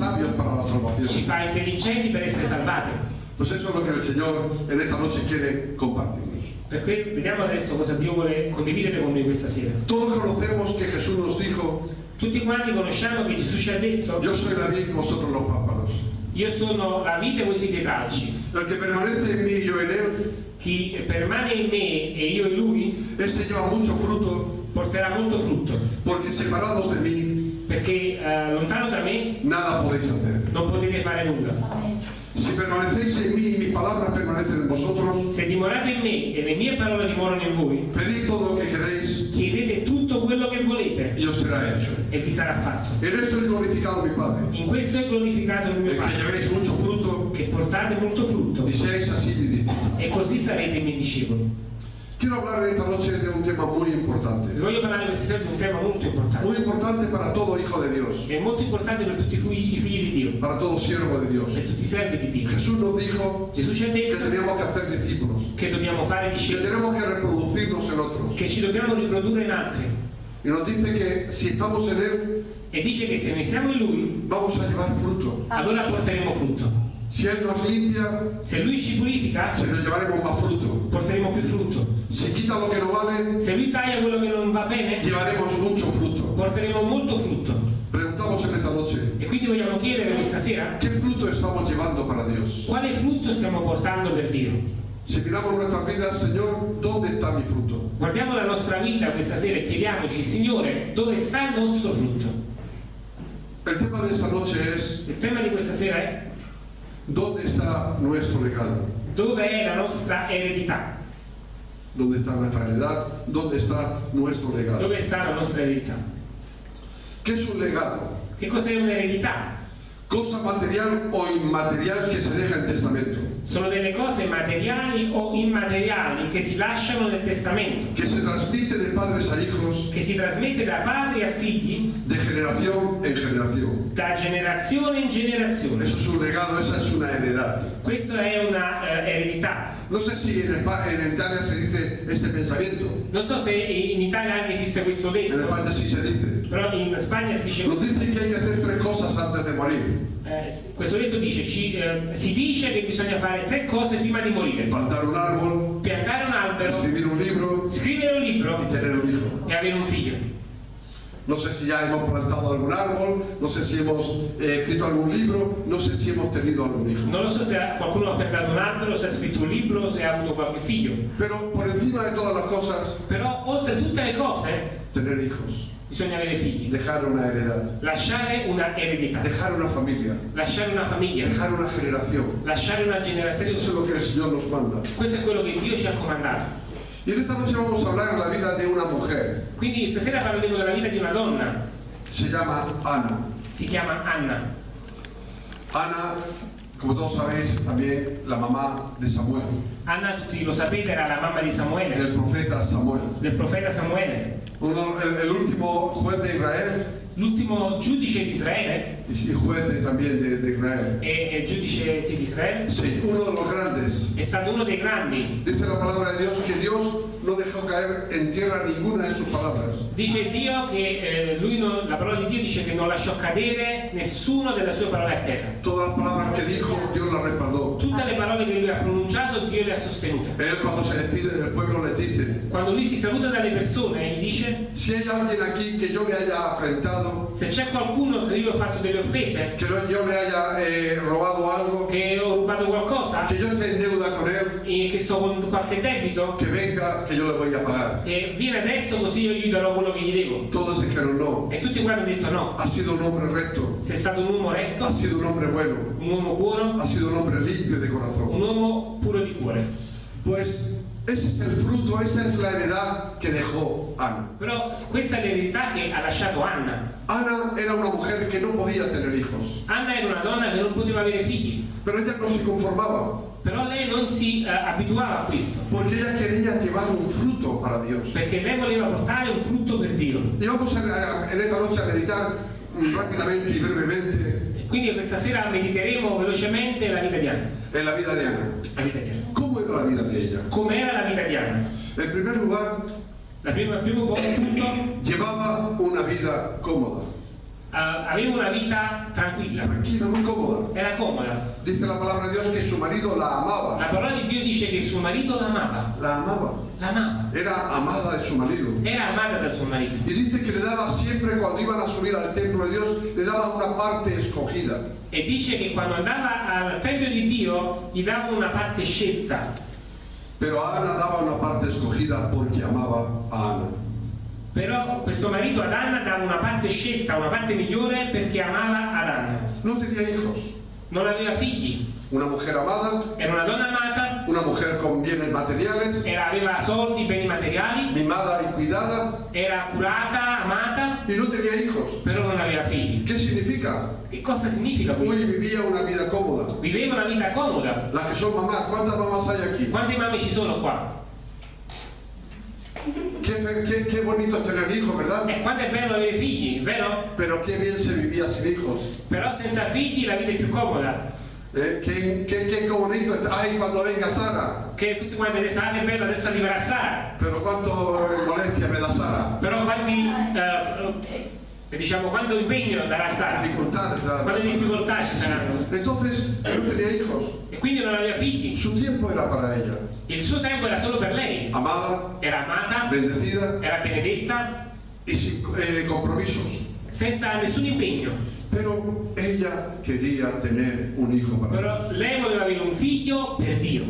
sabios para la ci salvación. fa intelligenti per essere salvati. Pues eso es lo que el Señor en esta noche quiere compartirnos. Per cui vediamo adesso cosa Dio vuole condividere con noi questa sera. Todos conocemos que Jesús nos dijo, Tutti quanti conosciamo che Gesù ci ha detto, yo soy la vid, vosotros los pámpanos. io sono la vite e voi siete i tralci. El que permanece en mí y yo en él, Chi permane in me e io in lui este lleva mucho fruto, porterà molto frutto, porque separados de mí, perché eh, lontano da me nada podéis hacer. non potete fare nulla. Si permanecéis en mí y mis palabras permanecen en vosotros, Se dimorate in me e le mie parole dimorano in voi, pedid todo lo que queréis chiedete tutto quello che volete y os será hecho. e vi sarà fatto. En esto es glorificado mi Padre, In questo è glorificato il mio en que Padre, llevéis mucho fruto che portate molto frutto y seáis así mi discípulos. e così sarete i miei discepoli. Quiero hablar esta noche de un tema muy importante, voglio parlare questa sera di un tema molto muy importante. importante para todo hijo de Dios, È molto importante per tutti i figli, i figli di Dio, para todo siervo de Dios. per tutti i servi di Dio. Jesús nos dijo Gesù ci ha que detto teníamos que hacer discípulos, che dobbiamo fare que discepoli, tenemos que reproducirnos en otros. che ci dobbiamo riprodurre in altri. Y nos dice que si estamos en Él, E dice che se noi siamo in Lui, vamos a llevar fruto. allora porteremo frutto. Si Él nos limpia, Se Lui ci purifica, se nos llevaremos más fruto. porteremo più frutto. Si quita lo que no vale, Se Lui taglia quello che non va bene, llevaremos mucho fruto. porteremo molto frutto. Preguntamos en esta noche, E quindi vogliamo chiedere questa sera ¿qué fruto estamos llevando para Dios? quale frutto stiamo portando per Dio. Si miramos nuestras vidas, Señor, ¿dónde está mi fruto? Guardiamo la nostra vita questa sera e chiediamoci, Signore, dove sta il nostro frutto? El tema de esta noche es, Il tema di questa sera è ¿dónde está nuestro legado? dove è la nostra eredità? ¿Dónde está nuestra heredad? ¿Dónde está nuestro legado? Dove sta la nostra eredità? ¿Qué es un legado? Che cos'è un'eredità? Cosa material o inmaterial que se deja en testamento, Sono delle cose materiali o immateriali che si lasciano nel testamento, que se transmite de padres a hijos, che si trasmette da padri a figli, de generación en generación. da generazione in generazione. Eso es un legado, esa es una heredad. Questa è una eh, eredità. No sé si en, en Italia se dice este pensamiento, Non so se in Italia anche esiste questo en detto, España sí se dice. Però in Spagna si dice Nos dice que hay que hacer tres cosas antes de morir. Eh, questo detto dice, ci, eh, si dice che bisogna fare tre cose prima di morire. Plantar un árbol, Piantare un albero, escribir un libro scrivere un y libro tener un hijo. e avere un figlio. No sé si ya hemos plantado algún árbol, no sé si hemos eh, escrito algún libro, no sé si hemos tenido algún hijo. Non lo so se qualcuno ha piantato un albero, se ha scritto un libro, se ha avuto qualche figlio. Pero por encima de todas las cosas, Però oltre tutte le cose tener hijos, bisogna avere figli. dejar una heredad, Lasciare una eredità, dejar una familia, lasciare una famiglia, dejar una lasciare una Eso generazione. es lo que el Señor nos manda. Questo è quello che Dio ci ha comandato. Y en esta noche vamos a hablar de la vida de una mujer. Quindi stasera parleremo della vita di una donna, Se llama Ana. si chiama Anna. Ana, como todos sabéis, también la mamá de Samuel, Anna, tutti lo sapete, era la mamma di Samuele, del profeta Samuel. del profeta Samuele. Uno- el, el último juez de Israel L'ultimo giudice di Israele, y juez también de, de Israel. e e giudice sì, di Israele, Sí, uno de los grandes. è stato uno dei grandi. Dice la palabra de Dios que Dios no dejó caer en tierra ninguna de sus palabras. Dice Dio che eh, lui non- la parola di Dio dice che non lasciò cadere nessuno delle sue parole a terra. Todas las palabras que dijo, Dios las. Tutte le parole che lui ha pronunciato, Dio le ha sostenute. Él cuando se despide del pueblo les dice, Quando lui si saluta dalle persone, gli dice: si hay alguien aquí que yo le haya afrentado, Se c'è qualcuno che io ho fatto delle offese, que no- yo le haya eh, robado algo, che ho rubato qualcosa, que yo esté en deuda con él, e che sto con qualche debito, que venga, que yo le voy a pagar. e viene adesso così io gli darò quello che gli devo. Todos dijeron no. E tutti quanti hanno detto no. Ha sido un hombre recto, Sei stato un uomo retto, ha sido un hombre bueno, un uomo buono, ha sido un hombre limpio de un corazón. uomo puro di cuore. Pues ese es el fruto, esa es la heredad que dejó Ana. Però questa è l'eredità che ha lasciato Anna. Ana era una mujer que no podía tener hijos, Anna era una donna che non poteva avere figli, pero ella no se conformaba, però lei non si eh, abituava a questo, porque ella quería llevar un fruto para Dios. perché lei voleva portare un frutto per Dio. Y vamos a- en esta noche a meditar rápidamente y brevemente Quindi questa sera mediteremo velocemente la vita di Anna. En la vida de Ana. La vita di Anna. ¿Cómo era la vida de ella? Com'era la vita di Anna? En primer lugar, La prima- primo punto, llevaba una vida cómoda, eh, aveva una vita tranquilla, tranquila, muy cómoda. era comoda. Dice la palabra de Dios que su marido la amaba, La parola di Dio dice che suo marito l'amava, la amaba, l'amava, era amada de su marido. era amata dal suo marito. Y dice que le daba siempre cuando iban a subir al templo de Dios, le daba una parte escogida. E dice che quando andava al Tempio di Dio gli dava una parte scelta, Pero a Ana daba una parte escogida porque amaba a Ana. Però questo marito ad Anna dava una parte scelta, una parte migliore perché amava ad Anna. No tenía hijos. Non aveva figli, Una mujer amada, era una donna amata, una mujer con bienes materiales, era- aveva soldi, beni materiali, mimada y cuidada, era curata, amata, y no tenía hijos. però non aveva figli. ¿Qué significa? Che cosa significa questo? Hoy vivía una vida cómoda. Viveva una vita comoda. Las que son mamás, ¿cuántas mamás hay aquí? Quante mamme ci sono qua? Qué, qué- qué bonito es tener hijos, ¿verdad? E quanto è bello avere figli, vero? Pero qué bien se vivía sin hijos. Però senza figli la vita è più comoda. ¿eh? Qué, qué- qué bonito. Ay, cuando venga Sara. Che tutti quanti adesso ah, che bello, adesso arriverà Sara. Pero cuánto eh, molestia me da Sara. Però quanti, eh, eh, diciamo, quanto impegno darà? Dificultades. da- Quante difficoltà ci saranno? Entonces, no tenía hijos. E quindi non aveva figli. Su tiempo era para ella. Il suo tempo era solo per lei. Amada, Era amata, bendecida era benedetta, y sin eh, compromisos. senza nessun impegno. Pero ella quería tener un hijo para. Però lei voleva avere un figlio per Dio.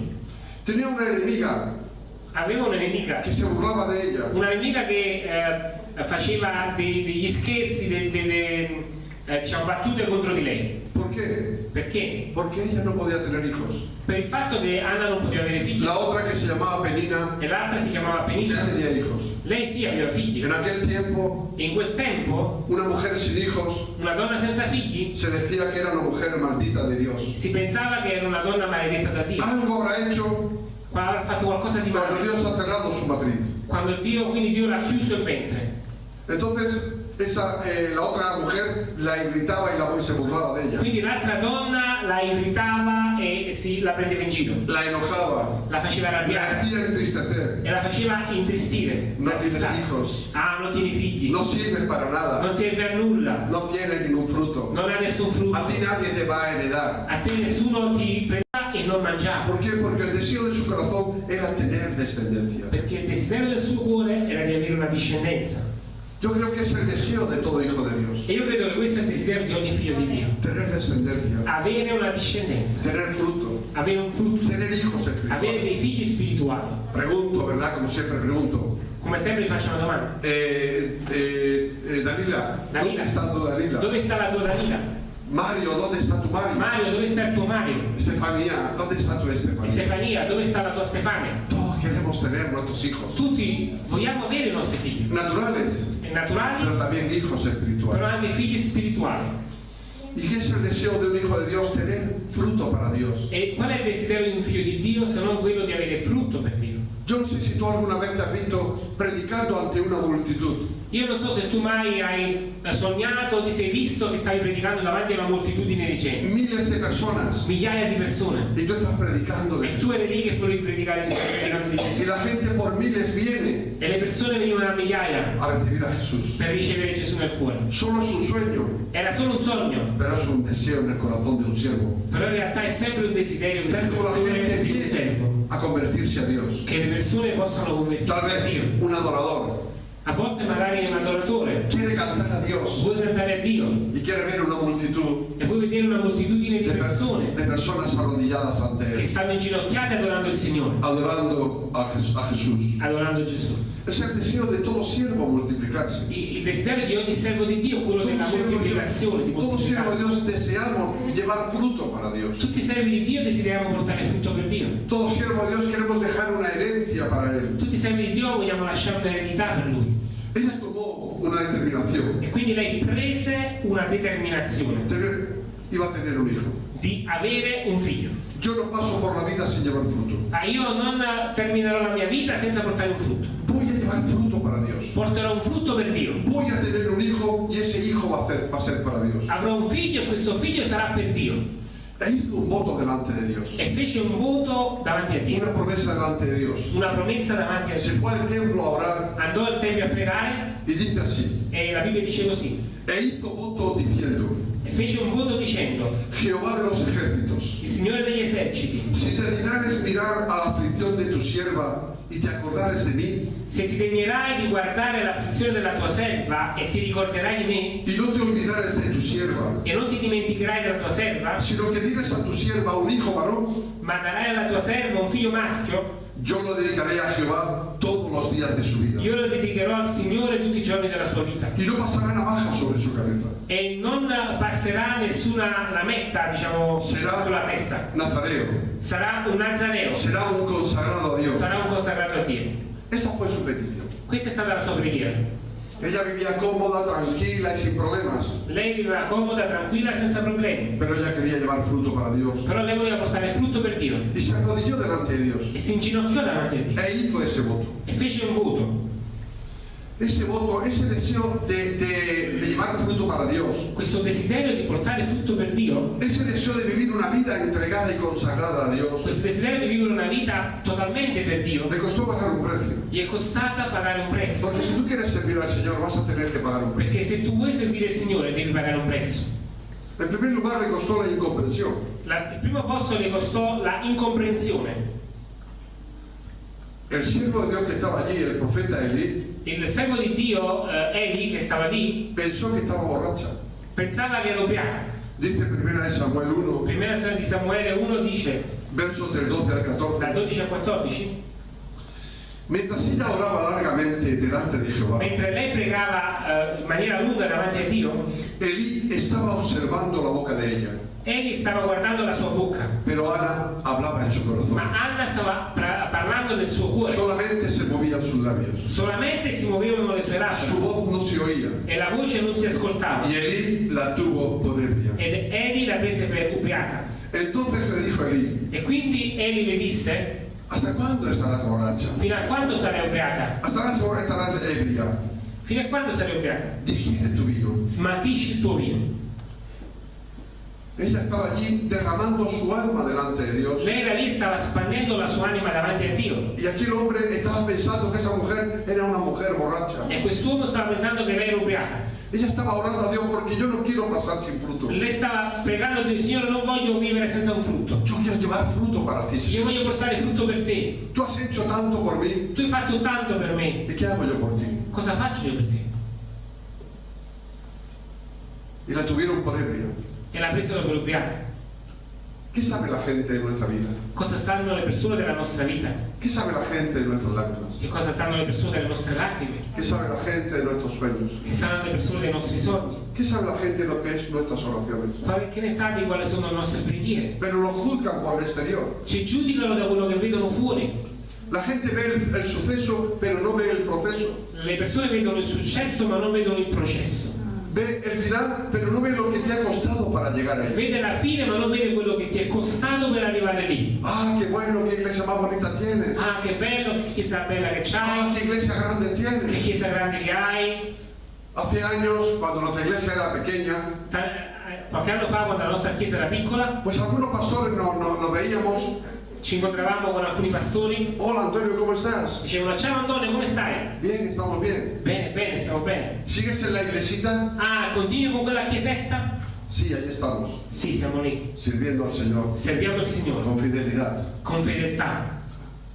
Tenía una enemiga Aveva una nemica, que se burlaba de ella. una nemica che eh, faceva dei- degli scherzi, de- delle eh, diciamo, battute contro di lei. ¿Por qué? Perché? Porque ella no podía tener hijos. Per il fatto che Anna non poteva avere figli La otra que se llamaba Penina, e l'altra si chiamava Penina, tenía hijos. lei sì aveva figli. En aquel tiempo, E in quel tempo una mujer sin hijos una donna senza figli se decía que era una mujer maldita de Dios. si pensava che era una donna maledetta da Dio. Algo habrá hecho Qua avrà fatto qualcosa di cuando male. Dios ha cerrado su matriz. Quando Dio, quindi Dio l'ha chiuso il ventre. Entonces, esa, eh, la otra mujer la irritaba y, la, se burlaba de ella. Quindi l'altra donna la irritava e si, la prendeva in giro, La enojaba, la faceva la arrabbiare hacía entristecer. e la faceva intristire. No tienes hijos, Ah, non tieni figli, no sirves para nada, non serve a nulla, no tienes ningún fruto. non ha nessun frutto. A ti nadie te va a heredar. A te nessuno ti prenderà e non mangiava. ¿Por qué? Porque el deseo de su corazón era tener descendencia. Perché il desiderio del suo cuore era di avere una discendenza. Yo creo que es el deseo de todo hijo de Dios. E io credo che questo è il desiderio di ogni figlio di Dio. Tener descendencia, Avere una discendenza, tener fruto, avere un frutto, tener hijos avere dei figli spirituali. Pregunto, ¿verdad? Como siempre pregunto. Come sempre vi faccio una domanda. Eh, eh, eh, Danila, ¿dónde Danila. está tu Danila? Dove sta la tua Danila? Mario, ¿dónde está tu Mario? Mario, sta il tuo Mario? Estefanía, ¿dónde está tu Estefanía? Stefania, dove sta la tua Stefania? Todos queremos tener nuestros hijos. Tutti vogliamo avere i nostri figli, Naturales, naturali, pero también hijos espirituales. anche figli spirituali. ¿Y qué es el deseo de un hijo de Dios? Tener fruto para Dios. E qual è il desiderio di un figlio di Dio se non quello di avere frutto per Dio? Sé si tú alguna vez visto predicando ante una multitud. Io non so se tu mai hai sognato o ti sei visto che stavi predicando davanti a una moltitudine di gente, Miles de personas. migliaia di persone, Y tú estás predicando e tu eri lì che volevi predicare di stai predicando di Gesù. la gente por miles viene E le persone venivano a migliaia a a Jesús. per ricevere Gesù nel cuore. Solo un sueño, Era solo un sogno, pero es un deseo en el corazón de un siervo. però in realtà è sempre un desiderio Ver cómo la gente viene a convertirse a Dios. che le persone possano Tal convertirsi a Dio. un adorador A volte magari un adoratore, quiere cantar a Dios vuoi cantare a Dio y quiere ver una multitud e vuoi vedere una moltitudine di persone de personas arrodilladas ante che Él, stanno inginocchiate adorando il Signore, adorando a, Jesús. adorando Gesù. Es el deseo de todo siervo multiplicarse. Il il desiderio di ogni servo di Dio è quello Todo della moltiplicazione, di Dios, todo siervo de. Dios deseamos llevar fruto para Dios. Tutti i servi di Dio desideriamo portare frutto per Dio. Todo siervo de Dios queremos dejar una herencia para Él. Tutti i servi di Dio vogliamo lasciare un'eredità per Lui. Ella tomó una determinación. E quindi lei prese una determinazione Tener- iba a tener un hijo. di avere un figlio. Yo no paso por la vida sin llevar fruto. Ah, io non terminerò la mia vita senza portare un frutto. Voy a llevar fruto para Dios. Porterò un frutto per Dio. Voy a tener un hijo y ese hijo va a, hacer- va a ser para Dios. avrò un figlio e questo figlio sarà per Dio. E hizo un voto delante de Dios. E fece un voto davanti a Una Dio, promesa delante de Dios. una promessa davanti a Se Dio. fue al templo a orar Andò al tempio a pregare y dice así. e la Bibbia dice così. E hizo voto diciendo, E fece un dicendo, Jehová de los ejércitos, il Signore degli eserciti, si te dignares mirar a la aflicción de tu sierva y te acordares de mí, se ti degnerai di guardare l'afflizione della tua serva e ti ricorderai di me y no te olvidares de tu sierva, e non ti dimenticherai della tua serva, sino que dieres a tu sierva un hijo varón, ma darai alla tua serva un figlio maschio, yo lo dedicaré a Jehová todos los días de su vida. io lo dedicherò al Signore tutti i giorni della sua vita. Y no pasará navaja sobre su cabeza. E non passerà nessuna lametta, diciamo, Será sulla testa. nazareo, Sarà un nazareo, será un consagrado a Dios. sarà un consacrato a Dio. Esa fue su petición. Questa è stata la sua preghiera. Ella vivía cómoda, tranquila y sin problemas, Lei viveva comoda, tranquilla, senza problemi. pero ella quería llevar fruto para Dios. Però lei voleva portare frutto per Dio. Y se arrodilló delante de Dios E si inginocchiò davanti a Dio. e hizo ese voto. E fece un voto. Ese voto, ese deseo de, de- de llevar fruto para Dios, Questo desiderio di portare frutto per Dio, ese deseo de vivir una vida entregada y consagrada a Dios, questo desiderio di vivere una vita totalmente per Dio, le costó pagar un precio. gli è costata pagare un prezzo. Porque si tú quieres servir al Señor vas a tener que pagar un precio. Perché se tu vuoi servire il Signore devi pagare un prezzo. En primer lugar le costó la incomprensión. La- il primo posto le costò la incomprensione. El siervo de Dios que estaba allí, el profeta Elí, Il servo di Dio, eh, Eli, che stava lì, pensó que estaba borracha. pensava che era ubriaca. Dice primera de Samuel 1, Primera di Samuele 1 dice, versos del 12 al dal 14. 12 al 14, Mientras ella oraba largamente delante de Jehová, mentre lei pregava eh, in maniera lunga davanti a Dio, Elí estaba observando la boca de ella, Eli stava guardando la sua bocca, pero Ana hablaba en su corazón. ma Anna stava parlando del suo cuore. Solamente se movían sus labios. Solamente si muovevano le sue Su labbra voz no se oía. e la voce non si ascoltava. Y Elí la tuvo por ebria. Ed Eli la prese per ubriaca. Entonces le dijo a Elí, E quindi Eli le disse, ¿hasta cuándo estarás borracha? fino a quando sarai ubriaca? ¿Hasta cuándo estarás ebria? Fino a quando sarai ubriaca? Digiere tu vino. Smaltisci il tuo vino. Ella estaba allí derramando su alma delante de Dios. Lei era lì stava spandendo la sua anima davanti a Dio. Y aquí el hombre estaba pensando que esa mujer era una mujer borracha. E quest'uomo stava pensando che lei era ubriaca. Ella estaba orando a Dios porque yo no quiero pasar sin fruto. Lei stava pregando a Dio, Signore, non voglio vivere senza un frutto. Yo quiero llevar fruto para ti. Señor. Io voglio portare frutto per te. Tú has hecho tanto por mí. Tu hai fatto tanto per me. ¿Y qué hago yo por ti? Cosa faccio io per te? Y la tuvieron por ebria. E la presero per ubriaca. ¿Qué sabe la gente de nuestra vida? Cosa sanno le persone della nostra vita? ¿Qué sabe la gente de nuestras lágrimas? Che cosa sanno le persone delle nostre lacrime? ¿Qué sabe la gente de nuestros sueños? Che sanno le persone dei nostri sogni? ¿Qué sabe la gente de lo que es nuestras oraciones? Che ne sa di quali sono le nostre preghiere? Pero lo juzgan por el exterior. Ci giudicano da quello che vedono fuori. La gente ve el, el suceso, pero no ve el proceso. Le persone vedono il successo ma non vedono il processo. Ve el final, pero no ve lo que te ha costado para llegar ahí. Vede la fine ma non vede quello che ti è costato per arrivare lì. Ah, qué bueno, qué iglesia más bonita tienes. Ah, che bello, che chiesa bella che Ah, c'hai, qué iglesia grande che tienes. chiesa grande che hai. Hace años, cuando nuestra iglesia era pequeña, Ta- eh, Qualche anno fa, quando la nostra chiesa era piccola, pues algunos pastores nos no, nos veíamos. Ci incontravamo con alcuni pastori. Hola Antonio, ¿cómo estás? Dicevano, ciao Antonio, come stai? Bien, estamos bien. Bene, bene, stiamo bene. ¿Sigues en la iglesita? Ah, continui con quella chiesetta? Sí, ahí estamos, Sì, siamo lì. sirviendo al Señor Serviamo il Signore con fidelidad. con fedeltà.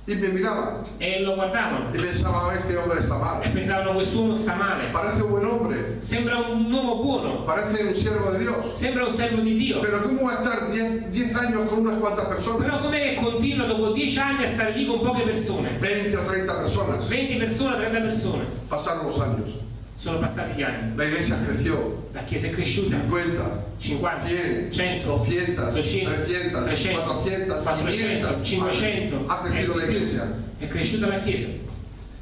Y me miraban E lo guardavano y pensaba, este hombre está e mal. pensavano, quest'uomo sta male. Parece un buen hombre, Sembra un uomo buono, parece un siervo de Dios. sembra un servo di Dio. Pero ¿cómo va a estar 10 10 años con unas cuantas personas? Però com'è che continua dopo dieci anni a stare lì con poche persone? 20 o 30 personas. 20 persone, 30 persone. Pasaron los años. Sono passati gli anni. La iglesia creció. La chiesa è cresciuta. 50, 50, 100, 100, 200, 200, 300, 300, 400, 400, 500. 500. Ha crecido la iglesia. È cresciuta la chiesa.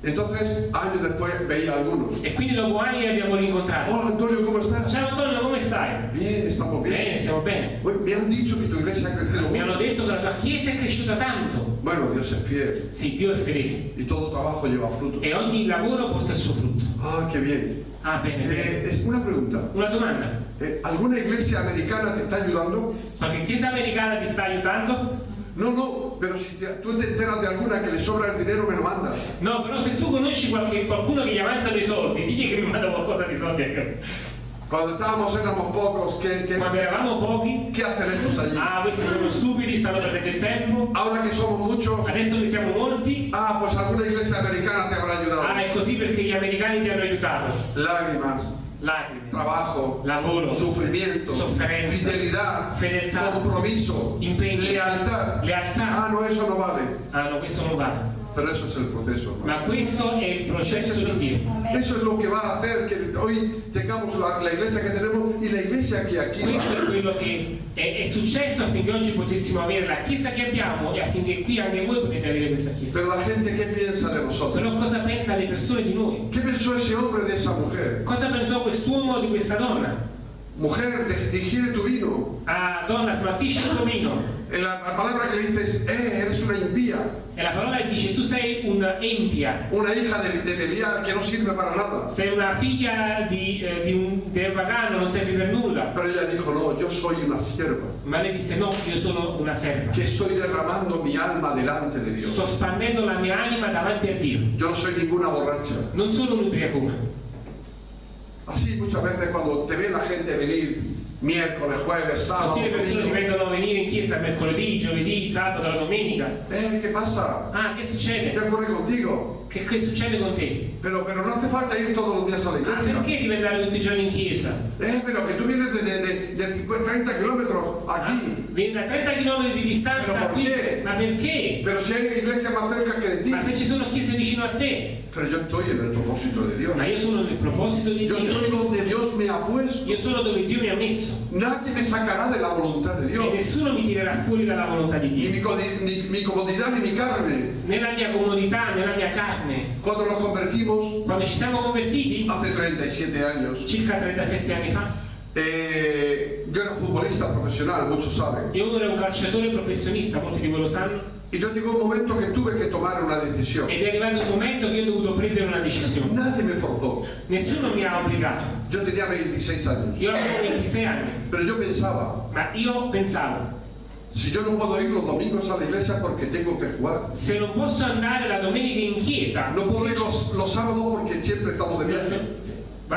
Entonces, años después veía algunos. E quindi dopo anni abbiamo rincontrati. Hola Antonio, ¿cómo estás? Ciao Antonio, come stai? Bien, estamos bien. Bene, stiamo bene. Uy, Me han dicho que tu iglesia ha crecido Mi hanno detto che la tua chiesa è cresciuta tanto. Bueno, Dios es fiel Sì, Dio è fedele. y todo trabajo lleva fruto. E ogni lavoro porta il suo frutto. Ah, qué bien. Ah, bene, bene. Eh, es una pregunta. Una domanda. Eh, ¿Alguna iglesia americana te está ayudando? Qualche chiesa americana ti sta aiutando? No, no, pero si te- tú te enteras de alguna que le sobra el dinero, me lo mandas. No, però se tu conosci qualche- qualcuno che gli avanzano i soldi, digli che mi manda qualcosa di soldi a me. Cuando estábamos éramos pocos, ¿qué, qué, Quando eravamo pochi, qué hacen estos allí? ah, questi sono stupidi, stanno perdendo il tempo. Ahora que somos muchos, Adesso che siamo molti, ah, pues alguna iglesia americana te habrá ah, ayudado. è così perché gli americani ti hanno aiutato. Lágrimas, Lacrime, trabajo, lavoro, sufrimiento, fidelidad, fedeltà, compromiso, impegno, lealtad. lealtà. Ah, no, eso no vale. Ah no, questo non vale. Pero eso es el proceso. ¿no? Ma questo è il processo di Dio. eso es lo que va a hacer que hoy tengamos la, la iglesia que tenemos y la iglesia que aquí. Questo è quello che è, è successo affinché oggi potessimo avere la chiesa che abbiamo e affinché qui anche voi potete avere questa chiesa. Pero la gente, ¿qué piensa de nosotros? Però cosa pensano le persone di noi? ¿Qué pensó ese hombre de esa mujer? Cosa pensò quest'uomo di questa donna? Mujer, digiere tu vino. Ah, donna, smaltisci il tuo vino. Eh, La, la palabra que le dices, eh, eres una impía, E la parola dice, tu sei un'empia, una hija de, de Belial que no sirve para nada. sei una figlia di, eh, di un, pagano, non servi per nulla. Pero ella dijo, no, yo soy una sierva, Ma lei disse, no, io sono una serva. que estoy derramando mi alma delante de Dios. Sto spandendo la mia anima davanti a Dio. Yo no soy ninguna borracha. Non sono un'ubriacona. Así muchas veces cuando te ve la gente venir miércoles, jueves, sábado, Così le persone domingo, vedono venire in chiesa mercoledì, giovedì, sabato, la domenica. eh, ¿qué pasa? Ah, che ¿Qué succede? ocurre contigo? Che, che succede con te? Pero, pero no hace falta ir todos los días a la Ah, iglesia. perché devi andare tutti i giorni in chiesa? Eh, de, de, de- de 50, 30 kilómetros Ah, aquí. vieni da 30 km di distanza Però qui. perché? Ma perché? Pero si hay iglesia más cerca que de ti. Ma se ci sono chiese vicino a te? Pero yo estoy en el propósito de Dios. Ma io sono nel proposito di Yo Dio. estoy donde Dios me ha puesto. Io sono dove Dio mi ha messo. Nadie me sacará de la voluntad de E Dios. nessuno mi tirerà fuori dalla volontà di Ni Dio. mi, codi- ni mi comodidad ni mi carne. Nella mia comodità, nella mia carne. Cuando nos convertimos, Quando ci siamo convertiti, hace 37 años, circa 37 anni fa, eh, yo era futbolista profesional, muchos saben. io ero un calciatore professionista, molti di voi lo sanno, Y yo llegó un momento que tuve que tomar una decisión. ed è arrivato un momento che io ho dovuto prendere una decisione. Nadie me forzó. Nessuno mi ha obbligato. Yo tenía 26 años. Io avevo 26 anni, Pero yo pensaba, ma io pensavo, si yo no puedo ir los domingos a la iglesia porque tengo que jugar. se non posso andare la domenica in chiesa, No puedo ir los, los sábados porque siempre estamos de viaje.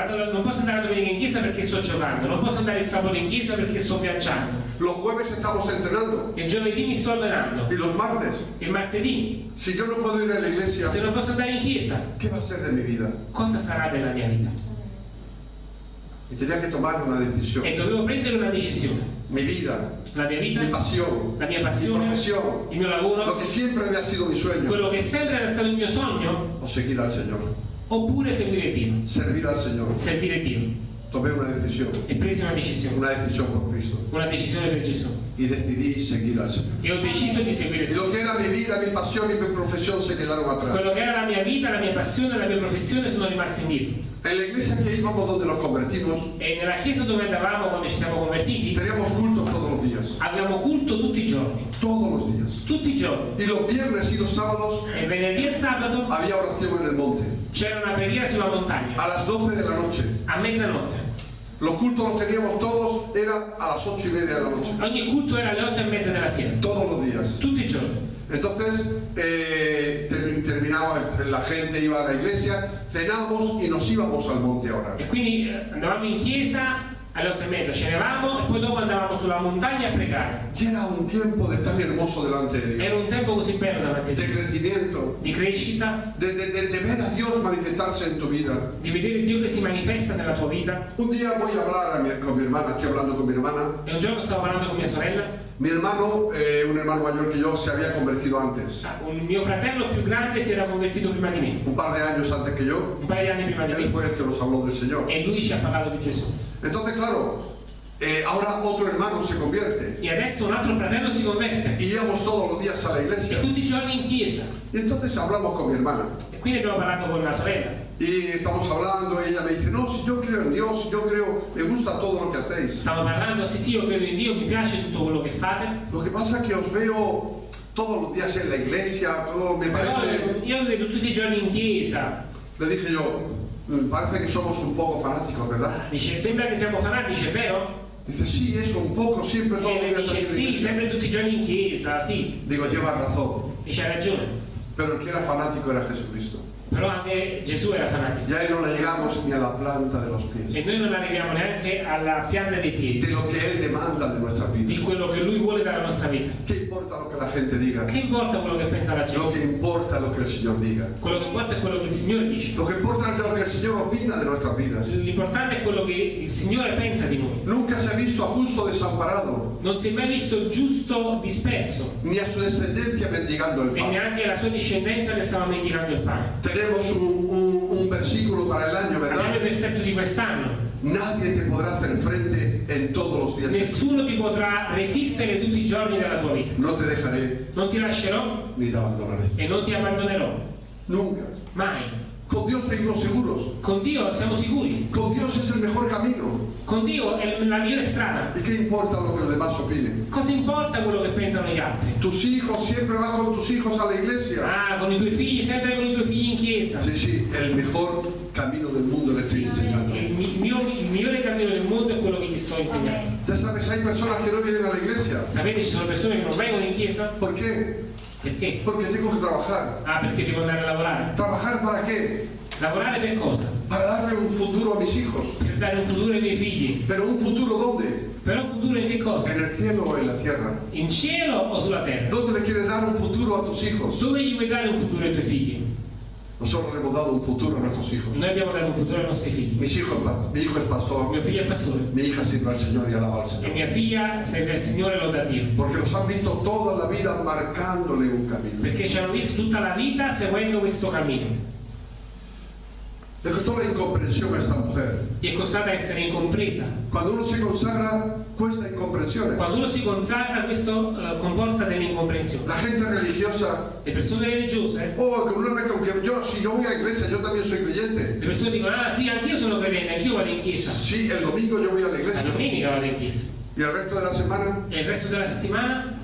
Vado- non posso andare la domenica in chiesa perché sto giocando, non posso andare il sabato in chiesa perché sto viaggiando, Los jueves estamos entrenando. il giovedì mi sto allenando, Y los martes, il martedì, si yo no puedo ir a la iglesia, se non posso andare in chiesa, ¿qué va a ser de mi vida? cosa sarà della mia vita? Y tenía que tomar una decisión. E dovevo prendere una decisione. Mi vida, La mia vita, mi pasión, la mia mi passione, profesión, il mio lo lavoro, que siempre había sido mi sueño, quello che sempre era stato il mio sogno, o seguir al Señor, oppure seguire Dio, servir al Señor. servire Dio. Tomé una decisión, E presi una decisione, una decisión por Cristo. una decisione per Gesù. Y decidí seguir al Señor. E ho deciso di seguire il Y Signore. lo que era mi vida, mi pasión y mi profesión se quedaron atrás. Quello che era la mia vita, la mia passione, la mia professione sono rimasti indietro. En la iglesia que íbamos donde nos convertimos, E nella chiesa dove andavamo quando ci siamo convertiti, teníamos cultos todos los días. avevamo culto tutti i giorni. Todos los días. Tutti i giorni. Y los viernes y los sábados E venerdì e sabato había oración en el monte. C'era una preghiera sulla montagna, A las 12 de la noche. a mezzanotte. Los cultos los teníamos todos, era a las 8 y media de la noche. Ogni culto era alle otto e mezza della sera. Todos los días. Tutti i giorni. Entonces, eh, termi- terminaba, la gente iba a la iglesia, cenamos y nos íbamos al monte a orar. E quindi eh, andavamo in chiesa alle otto e mezza, cenevamo e poi dopo andavamo sulla montagna a pregare. Era un tiempo de tan hermoso delante de Dios. Era un tempo così bello davanti a De Dio, crecimiento, di crescita, de, de- de- de ver a Dios manifestarse en tu vida. di vedere Dio che si manifesta nella tua vita. Un día voy a hablar a mi- con mi hermana, estoy hablando con mi hermana. E un giorno stavo parlando con mia sorella, Mi hermano, eh, un hermano mayor que yo, se había convertido antes, un mio fratello più grande si era convertito prima di me, un par de años antes que yo. un paio di anni prima di Él fue el que nos habló del Señor. e lui ci ha parlato di Gesù. Entonces, claro, eh, ahora otro hermano se convierte. E adesso un altro fratello si converte, Y íbamos todos los días a la e iglesia. tutti i giorni in chiesa. Y entonces hablamos con mi hermana. E Quindi abbiamo parlato con la sorella y estamos hablando y ella me dice, no, si yo creo en Dios, yo creo, me gusta todo lo que hacéis. Stiamo parlando, sì sì, io credo in Dio, mi piace tutto quello che fate, Lo que pasa es que os veo todos los días en la iglesia, todo me però parece... io vi vedo tutti i giorni in chiesa. Le dije yo, "Mm, parece que somos un poco fanáticos, ¿verdad? Dice, sembra che siamo fanatici, è vero? Dice, sí, eso, un poco, siempre todos los días dice, en la sì, iglesia. sempre tutti i giorni in chiesa, sì. Digo, llevas razón, Dice, hai ragione. pero el que era fanático era Jesucristo. Però anche Gesù era fanatico. Y a él no le llegamos ni a la planta de los E pies, noi non arriviamo neanche alla pianta dei de piedi, lo que él demanda de nuestras di vidas. quello che lui vuole dalla nostra vita. ¿Qué importa lo que la gente diga? Che importa quello che pensa la Lo gente? que importa es lo que el Señor diga. Quello che importa è quello che il Signore dice. Lo que importa es lo que el Señor opina de nuestras vidas. L'importante è quello che il Signore pensa di noi. Nunca se ha visto a justo desamparado, Non si è mai visto il giusto disperso ni a su descendencia mendigando el e pan. neanche la sua discendenza che stava mendicando il pane. Tenemos un, un- un versículo para el año, Abbiamo il ¿verdad? versetto di quest'anno. Nadie te podrá hacer frente en todos los días. Nessuno ti potrà resistere tutti i giorni della tua vita. No te dejaré Non ti lascerò ni te abandonaré. e non ti abbandonerò. Nunca. Mai. Con Dios vivimos seguros. Con Dio siamo sicuri. Con Dios es el mejor camino. Con Dio è la migliore strada. ¿Y qué importa lo que los demás opinen? Cosa importa quello che pensano gli altri? Tus hijos, siempre vas con tus hijos a la iglesia. Ah, con i tuoi figli, sempre con i tuoi figli in chiesa. Sí, sí, el mejor camino del mundo le estoy enseñando. Mi- mio- il migliore cammino del mondo è quello che ti sto insegnando. Ya sabes, hay personas que no vienen a la iglesia. Sapete, ci sono persone che non vengono in chiesa ¿Por qué? Perché? Porque tengo que trabajar. Ah, perché devo andare a lavorare. ¿Trabajar para qué? Lavorare per cosa? Para darle un futuro a mis hijos. Per dare un futuro ai miei figli. ¿Pero un futuro dónde? Però un futuro in che cosa? ¿En el cielo o en la tierra? In cielo o sulla terra? ¿Dónde le quieres dar un futuro a tus hijos? Dove gli vuoi dare un futuro ai tuoi figli? Nosotros le hemos dado un futuro a nuestros hijos. Noi abbiamo dato un futuro ai nostri figli. Mis hijos, mi hijo es pastor, Mio figlio è pastore mi hija sirve al Señor y alaba al e Señor. mia figlia serve al Signore e loda a Dio. Porque los han visto toda la vida marcándole un camino. Perché ci hanno visto tutta la vita seguendo questo cammino. Le costó la incomprensión a esta mujer. Gli è costata essere incompresa. Cuando uno se consagra, cuesta incomprensiones. Quando uno si consacra, questo eh, comporta delle incomprensioni. La gente religiosa, Le persone religiose, oh, que uno me que yo, si yo voy a la iglesia, yo también soy creyente. le persone dicono, ah sì, anch'io sono credente, anch'io vado in chiesa. Sí, el domingo yo voy a la La iglesia. domenica vado in chiesa. Y el resto de la semana, E il resto della settimana?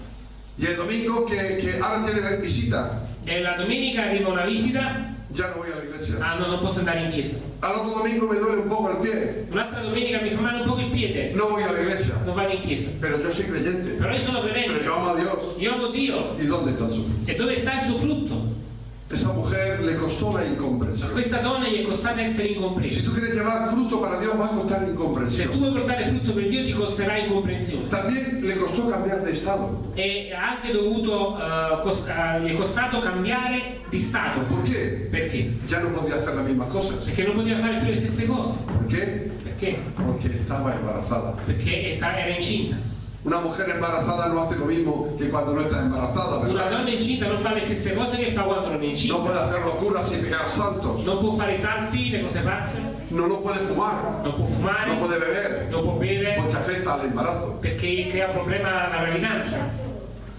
y el domingo que, que ahora tiene visita, E la domenica arriva una visita, ya no voy a la iglesia. ah no, non posso andare in chiesa. Al otro domingo me duele un poco el pie, Un'altra domenica mi fa male un po' il piede, no voy a la iglesia. non vado in chiesa. Pero yo soy creyente. Però io sono Pero credente, yo amo a Dios. io amo Dio. ¿Y dónde está su fruto? E dove sta il suo frutto? Esa mujer le costó la A incomprensión. questa donna gli è costata essere Si incompresa. tú quieres llevar fruto para Dios, va a costar Se tu incomprensión. vuoi portare frutto per Dio ti costerà incomprensione. También le costó cambiar de estado. E ha anche dovuto, eh, cos- eh, gli è costato cambiare di stato. ¿Por qué? Perché? Ya no podía hacer las mismas cosas. Perché non poteva fare più le stesse cose. ¿Por qué? Perché? Porque estaba embarazada. Perché è era incinta. Una mujer embarazada no hace lo mismo que cuando no está embarazada, Una ¿verdad? donna incinta non fa le stesse cose che fa quando non è No incinta. puede hacer locuras y pegar saltos. Non può fare salti, le cose pazze, No, no puede fumar. non può fumare, No puede beber. non può bere, Porque afecta al embarazo. perché crea problema alla gravidanza.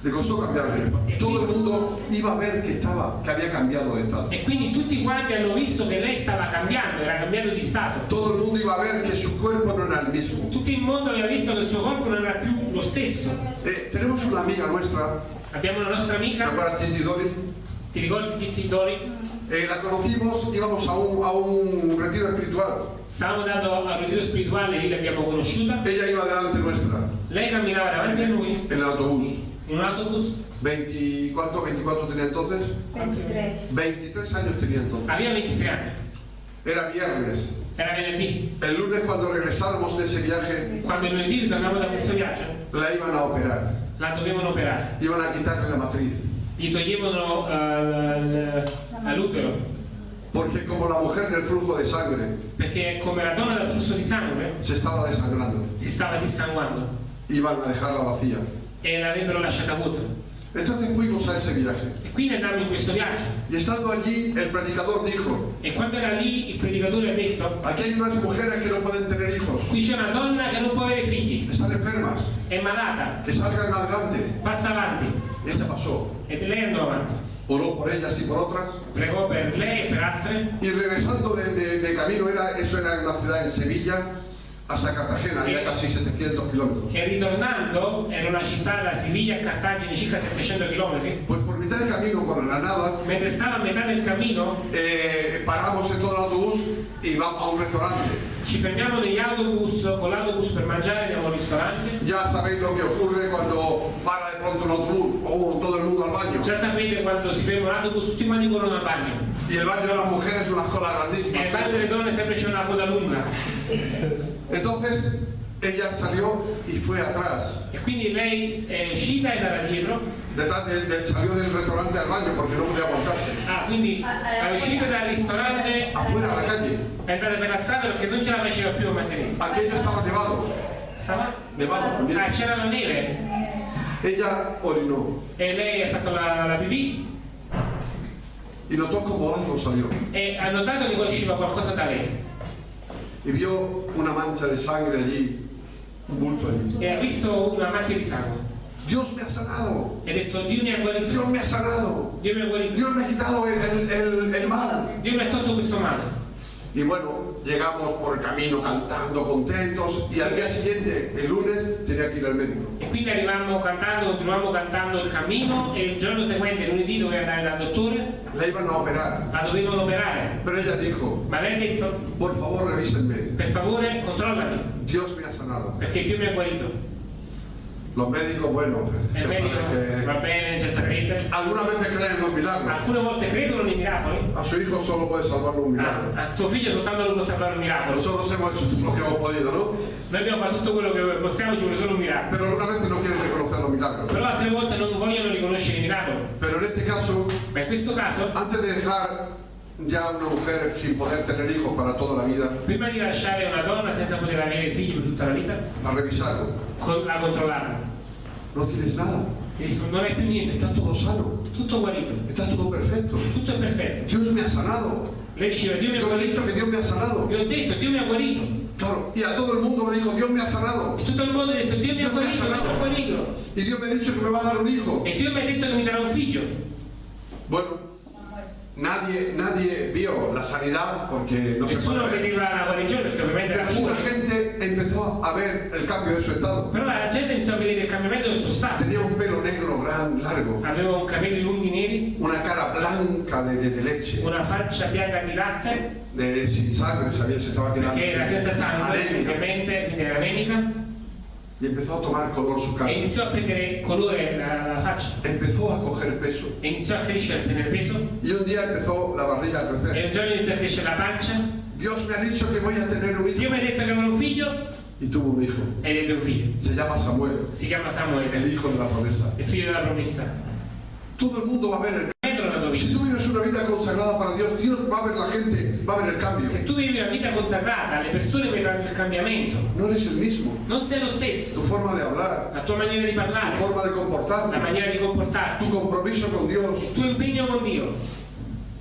Le costó cambiar de. Todo el mundo iba a ver que estaba, que había cambiado de estado. E quindi tutti quanti hanno visto che lei stava cambiando, era cambiato di stato. Todo el mundo iba a ver que su cuerpo no era el mismo. Tutto il mondo aveva visto che il suo corpo non era più lo stesso. Eh, tenemos una amiga nuestra, Abbiamo una nostra ¿te amica, Cindy Doris? ti ricordi Titti Doris? Eh, la conocimos, íbamos a un, a un retiro espiritual. Stavamo andando al ritiro spirituale, lì l'abbiamo conosciuta. Ella iba delante nuestra, Lei camminava davanti a noi en el autobús. Un autobus, 20, ¿Cuánto? 24 tenía entonces. 23. 23 años tenía entonces. aveva 23 anni, Era viernes. era venerdì. El lunes cuando regresáramos de ese viaje, Quando il lunedì ritornavamo da questo viaggio, la iban a operar. la dovevano operare. Iban a quitarle la matriz. Gli toglievano l- l'utero, Porque como la mujer del flujo de sangre perché come la donna del flusso di sangue se estaba desangrando, si stava dissanguando iban a dejarla vacía. E l'avrebbero lasciata vuota. Entonces fuimos a ese viaje. E quindi andammo in questo viaggio. Y estando allí, el predicador dijo, E quando era lì il predicatore ha detto, aquí hay unas mujeres que no pueden tener hijos. qui c'è una donna che non può avere figli, Están enfermas. è malata, Que salgan adelante. passa avanti. Y esta pasó. E lei andò avanti. oró por ellas y por otras. pregò per lei e per altre Y regresando de, de- de camino, era, eso era en una ciudad en Sevilla, hasta Cartagena, había casi 700 kilómetros. e ritornando era una città da Siviglia a Cartagine circa 700 km Pues por mitad del camino, por la nada, mentre stava a metà del cammino eh, paramos en todo el autobús y vamos a un restaurante. ci fermiamo negli autobus con l'autobus per mangiare andiamo al ristorante Ya sabéis lo que ocurre cuando para de pronto un autobús, o todo el mundo al baño. già sapete quando si ferma un autobus tutti quanti corrono al bagno Y el baño de las mujeres unas colas e grandísimas. al bagno delle donne sempre c'è una coda lunga Entonces ella salió y fue atrás. e quindi lei è uscita e da dietro Detrás del, del- salió del restaurante al baño porque no podía aguantarse. ah quindi è uscita dal ristorante Afuera a la calle. è andata per la strada perché non ce la faceva più a mantenersi Aquello estaba nevado. stava Nevado también. ah c'era la neve Ella orinó e lei ha fatto la, la pipì y notó como algo salió. e ha notato che usciva qualcosa da lei Y vio una mancha de sangre allí, un bulto allí. e ha visto una macchia di sangue Dios me ha sanado. ha detto Dio mi ha guarito Dios me ha sanado. Dio mi ha guarito Dios me ha quitado el, el- el- el mal. Dio mi ha tolto questo male Y bueno, llegamos por el camino cantando, contentos. Y al día siguiente, el lunes, tenía que ir al médico. e quindi arrivavamo cantando continuavamo cantando il cammino e il giorno seguente lunedì doveva andare dal dottore La iban a operar. la dovevano operare Pero ella dijo, ma lei ha detto por favor revísenme. per favore controllami Dios me ha sanado. perché Dio mi ha guarito Los médicos, bueno, il ya medico saben va que... bene già eh, sapete algunas veces creen en los milagros. alcune volte credono nei miracoli A su hijo solo puede salvarlo un milagro. a, a tuo figlio soltanto lo può salvare un miracolo Nosotros hemos hecho todo lo que hemos podido, ¿no? noi abbiamo fatto tutto quello che possiamo ci vuole solo un miracolo Pero algunas veces no quieren reconocer los milagros. però altre volte non vogliono riconoscere i miracoli Pero en este caso, ma in questo caso antes de dejar ya una mujer sin poder tener hijos para toda la vida, prima di lasciare una donna senza poter avere figli per tutta la vita la revisaron. con- la controllarono No tienes nada. non hai più niente Está todo sano. tutto guarito Está todo perfecto. tutto è perfetto Dios me ha sanado. lei diceva Dio mi ha Yo le he guarito dicho que Dios me ha sanado. vi ho detto Dio mi ha guarito Claro. Y a todo el mundo me dijo, Dios me ha sanado. e tutto il mondo ha detto Dio mi ha guarito mi ha guarito Y Dios me ha dicho que me va a dar un hijo. e Dio mi ha detto che mi darà un figlio Bueno, nadie, nadie vio la sanidad porque no se nessuno ver. vedeva la guarigione perché ovviamente era Pero la gente empezó a ver el cambio de su estado. però la gente iniziò a vedere il cambiamento del suo stato. Tenía un pelo negro, gran, largo, aveva un capelli lunghi neri. Una cara blanca de, de- de leche, una faccia bianca di latte. De, sin sangre, sabía, se estaba quedando perché era senza sangue ovviamente quindi era anemica Y empezó a tomar color su cara. e iniziò a prendere colore la, la faccia Empezó a coger peso. e iniziò a crescere, a prendere peso Y un día empezó la barriga a e crecer. un giorno iniziò a crescere la pancia Dios me ha dicho que voy a tener un Dio hijo. mi ha detto che aveva un figlio Y tuvo un hijo. ed ebbe un figlio Se llama Samuel, si chiama Samuele el hijo de la promesa. il figlio della promessa Todo el mundo va a ver el la Si tú vives una vida consagrada para Dios, Dios va a ver la gente, va a ver el cambio. se tu vivi una vita consacrata le persone vedranno il cambiamento No eres el mismo. non sei lo stesso Tu forma de hablar, la tua maniera di tu parlare forma de la comportarte, maniera di comportarti tu compromiso con Dios. il tuo impegno con Dio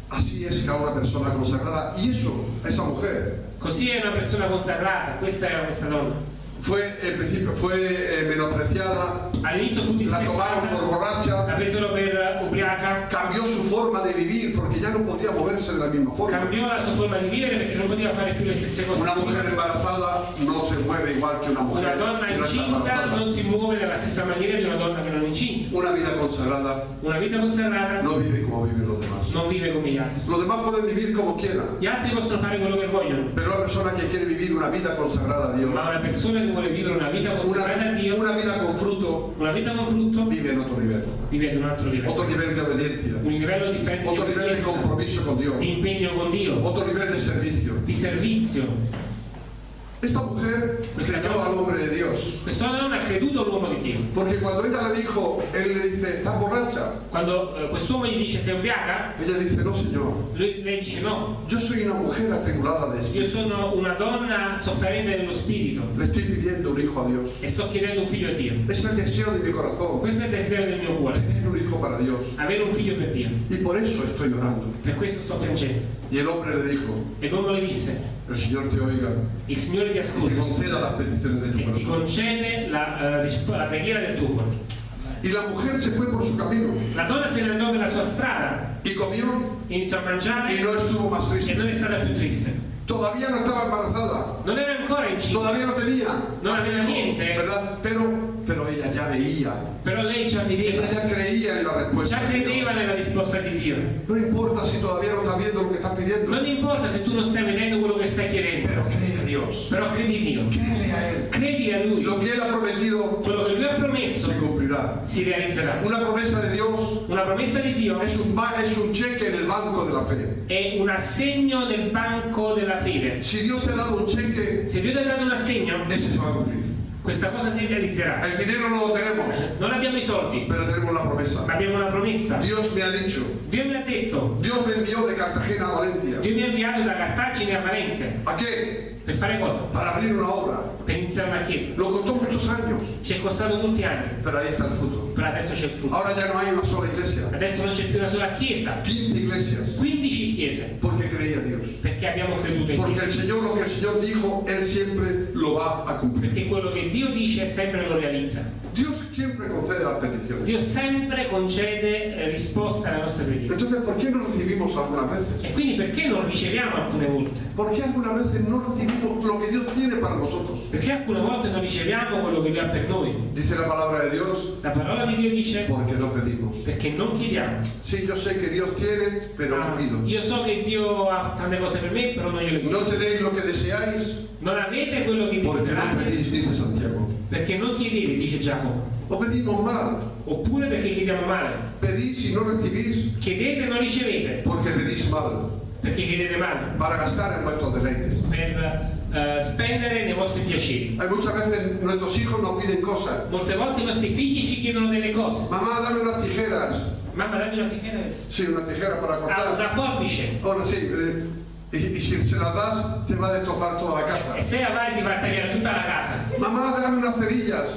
Así es cada una persona consagrada. Y eso, esa mujer, così è una persona consacrata questa era questa donna fue, principio, fue eh, menospreciada, all'inizio fu la tomaron por disprezzata la borracha, presero per ubriaca cambió su forma de vivir porque ya no podía moverse de la misma forma. cambiò la sua forma di vivere perché non poteva fare più le stesse cose Una mujer embarazada no se mueve igual que una mujer una donna incinta non si muove nella stessa maniera di una donna che non è incinta Una vida consagrada. Una vita consacrata no vive como viven los demás. non vive come gli altri Los demás pueden vivir como quieran. gli altri possono fare quello che vogliono Pero la persona que quiere vivir una vida consagrada a Dios, ma una persona che vuole vivere una vita consacrata a una, Dio una vida con fruto, una vita con frutto? Vive en otro nivel. vive ad un altro livello. Otro nivel de obediencia, un livello di fede di otro nivel de compromiso con Dios, di impegno con Dio. Otro nivel de servicio. di servizio Esta mujer creyó al hombre de Dios, questa donna ha creduto all'uomo di Dio porque cuando ella le dijo, él le dice, ¿estás borracha? quando eh, quest'uomo gli dice sei ubriaca Ella dice, no, Señor, lui- lei dice no yo soy una mujer atribulada de io espíritu. sono una donna sofferente nello spirito Le estoy pidiendo un hijo a Dios. e sto chiedendo un figlio a Dio Es el deseo de mi corazón, questo è il desiderio del mio cuore tener un hijo para Dios. avere un figlio per Dio Y por eso estoy orando. per questo sto piangendo Y el hombre le dijo, e l'uomo le disse el Señor te oiga il Signore ti ascolta conceda las peticiones de tu e ti corazón. concede la, risp- la preghiera del tuo cuore Y la mujer se fue por su camino La donna se ne andò per la sua strada, y comió iniziò a mangiare y no estuvo más e triste. non è stata più triste. Todavía no estaba embarazada, Non era ancora incinta, todavía no tenía, No había niente. ¿verdad? Pero, pero ella ya veía, però lei già vedeva, ella ya creía en la respuesta. già de Dios. credeva nella risposta di Dio. No importa si todavía no estás viendo lo que estás pidiendo, Non importa se tu non stai vedendo quello che stai chiedendo, pero cree a Dios, però credi in Dio. créele a Él. Credi a Lui. Lo que Él ha prometido Quello che Lui ha promesso se cumplirá. si realizzerà. Una promesa de Dios Una promessa di Dio es un, es un cheque en el banco de la fe. è un assegno nel banco della fede. Si Dios te ha dado un cheque, Se Dio ti ha dato un assegno, ese se va a cumplir. Questa cosa si realizzerà. El dinero no lo tenemos, Non abbiamo i soldi, pero tenemos la ma promesa. abbiamo una promessa. Dios me ha dicho, Dio mi ha detto, Dios me envió de Cartagena a Valencia. Dio mi ha inviato da Cartagine a Valencia. ¿A qué? Per fare cosa? Para abrir una obra. Per iniziare una chiesa. Lo costó muchos años, Ci è costato molti anni, pero ahí está el fruto. però adesso c'è il frutto. Ahora ya no hay una sola iglesia, Adesso non c'è più una sola chiesa, 15 iglesias, 15 chiese, porque creía Dios. Perché abbiamo creduto in Porque Dio. el Señor, lo que el Señor dijo, Él siempre lo va a cumplir. Perché quello che Dio dice sempre lo realizza. Dios siempre concede las peticiones. Dio sempre concede risposta alle nostre preghiere. Entonces, ¿por qué no recibimos algunas veces? E quindi perché non riceviamo alcune volte? ¿Por qué algunas veces no recibimos lo que Dios tiene para nosotros? Perché alcune volte non riceviamo quello che Dio ha per noi? Dice la palabra de Dios, La parola di Dio dice porque no pedimos. perché non chiediamo. Sí, yo sé que Dios tiene, pero no Ah, pido. io so che Dio ha tante cose per me, però non gliele chiedo. No tenéis lo que deseáis, Non avete quello che porque no pedís, dice Santiago. perché non chiedete, dice Giacomo. O pedimos mal. Oppure perché chiediamo male. Pedís y no recibís, Chiedete e non ricevete porque pedís mal. perché chiedete male. Para gastar en vuestros deleites. Per eh, spendere nei vostri piaceri. Molte volte i nostri figli ci chiedono delle cose. Mamá, dame unas tijeras. Mamma dammi una tijera. Sí, una tijera para Ah, cortar. una forbice. Ahora sí, eh, y, y si se las das, te va a destrozar toda la casa. Se ti va a tagliare tutta la casa. Mamá, dame unas cerillas.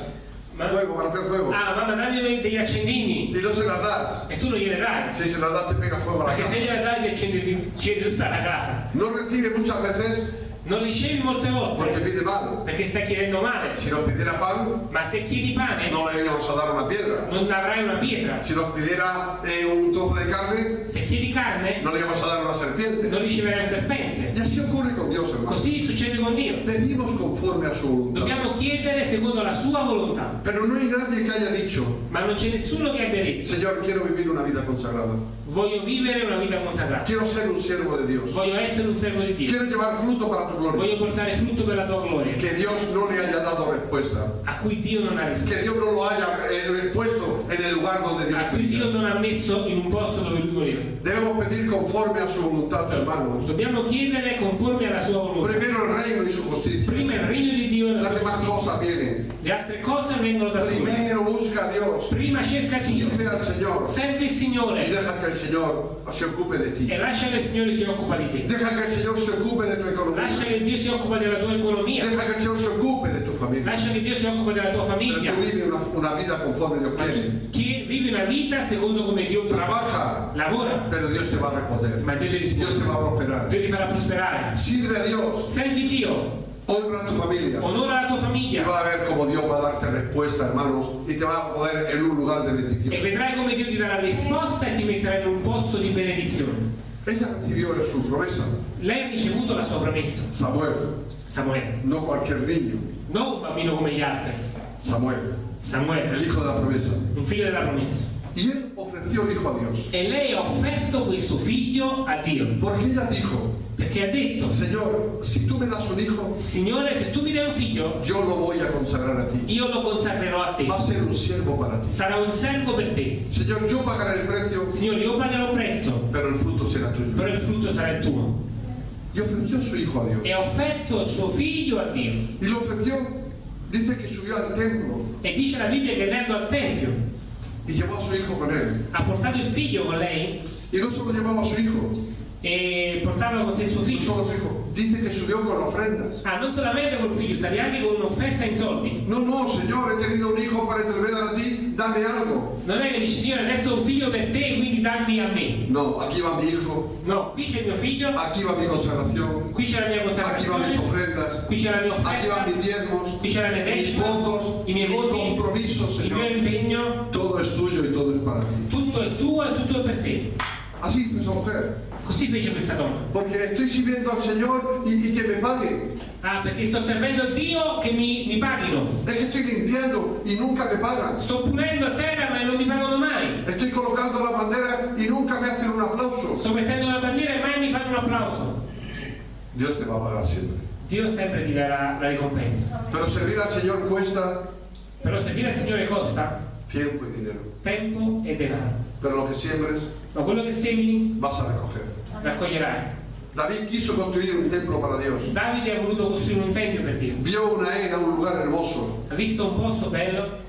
Ma- Fuego, para hacer fuego. Ah, mamma dammi degli accendini. Y no se las das. E tu non gliele dai. Si se las das, te pega fuego a la Perché se casa. gliele dai ti accendi, ti tutta la casa. No recibe muchas veces Non ricevi molte porque volte pide mal. perché stai chiedendo male. Si nos pidiera pan, Ma se chiedi pane no le íbamos a dar una piedra. non avrai una pietra. Si nos pidiera eh, un trozo de carne, Se chiedi carne no le íbamos a dar una serpiente. non riceverai un serpente. Y así ocurre con Dios, hermano. Così succede con Dio. Pedimos conforme a su voluntad. Dobbiamo chiedere secondo la sua volontà. Pero no hay nadie que haya dicho, Ma non c'è nessuno che abbia detto Señor, quiero vivir una vida consagrada. voglio vivere una vita consacrata. Quiero ser un siervo de Dios. Voglio essere un servo di Dio. Quiero llevar fruto para tu gloria. Voglio portare frutto per la tua gloria. Que Dios no le haya dado respuesta. A cui Dio non ha risposto. Que Dios no lo haya eh, puesto en el lugar donde Dios A cui Dio non ha messo in un posto dove lui voleva. Debemos pedir conforme a su voluntad, hermanos. Dobbiamo chiedere conforme alla sua volontà. Primero el reino y su justicia. Prima il regno di Dio e la sua demás giustizia. cosas vienen. Le altre cose vengono da sole. Primero busca a Dios. Prima cerca Dio. Sirve al Señor. Serve il Y Signore deja que el Señor se ocupe de ti. e lascia che il Signore si occupa di te. Deja que el Señor se ocupe de tu Lascia economía. che Dio si occupa della tua economia. Deja que el Señor se ocupe de tu familia. Lascia che Dio si occupa della tua Pero famiglia. tú vive una, una vida conforme Dios quiere. chi- vivi una vita secondo come Dio vuole. Trabaja, Lavora, pero Dios te va a responder. ma Dio ti Dios te risponde. va a prosperar. Dio ti farà prosperare. Sirve a Dios, Servi Dio, honra a tu familia. onora la tua Y famiglia va a ver cómo Dios va a darte respuesta, hermanos, y te va a poner en un lugar de e bendición. vedrai come Dio ti darà risposta e ti metterà in un posto di benedizione. Ella recibió su promesa, Lei ha ricevuto la sua promessa, Samuel, Samuele, no cualquier niño, non un bambino come gli altri, Samuel, el Samuele, hijo de la promesa. un figlio della promessa. Y él ofreció el hijo a Dios, E lei ha offerto questo figlio a Dio, porque ella dijo, perché ha detto, Señor, si tú me das un hijo, Signore, se tu mi dai un figlio, yo lo voy a consagrar a ti. io lo consacrerò a te. Va a ser un siervo para ti. Sarà un servo per te. Señor, yo pagaré el precio, Signore, io pagherò un prezzo, pero el fruto será tuyo. però il frutto sarà il tuo. Y ofreció su hijo a Dios. E ha offerto il suo figlio a Dio. Y lo ofreció, dice que subió al templo E dice la Bibbia che andò al Tempio, E llevò suo hijo con él. Ha portato il figlio con lei. E non solo llevava suo hijo. E portava con sé suo figlio. No solo suo hijo. Eh, dice que subió con ofrendas. Ah, non solamente col figlio, salì anche con un'offerta in soldi. No, no, Señor, he tenido un hijo para voy a ti, dame algo. Non è che dici, Signore, adesso ho un figlio per te, quindi dammi a me. No, aquí va mi hijo, No, qui c'è mio figlio, aquí va mi consagración, qui c'è la mia aquí van mis ofrendas. qui c'è la mia aquí van offerta, mis diezmos, qui c'è la mia mis decima, votos, i miei mis voti, compromisos, il mio Señor. impegno, Todo es tuyo y todo es para ti. tutto è tuo e tutto è per te. Así esa mujer. Così fece questa donna. Porque estoy sirviendo al Señor y, y que me pague. Ah, perché sto servendo Dio che mi, mi paghino. Es que estoy limpiando y nunca me pagan. Sto pulendo a terra ma non mi pagano mai. Estoy colocando la bandera y nunca me hacen un aplauso. Sto mettendo la bandiera e mai mi fanno un applauso. Dios te va a pagar siempre. Dio sempre ti darà la ricompensa. Pero servir al Señor cuesta Però servire al Signore costa tiempo y dinero. tempo e denaro. Pero lo que siembres Ma quello che semini vas a recoger. Raccoglierai. David quiso construir un templo para Dios. Davide ha voluto costruire un tempio per Dio. Vio una era, un lugar hermoso Ha visto un posto bello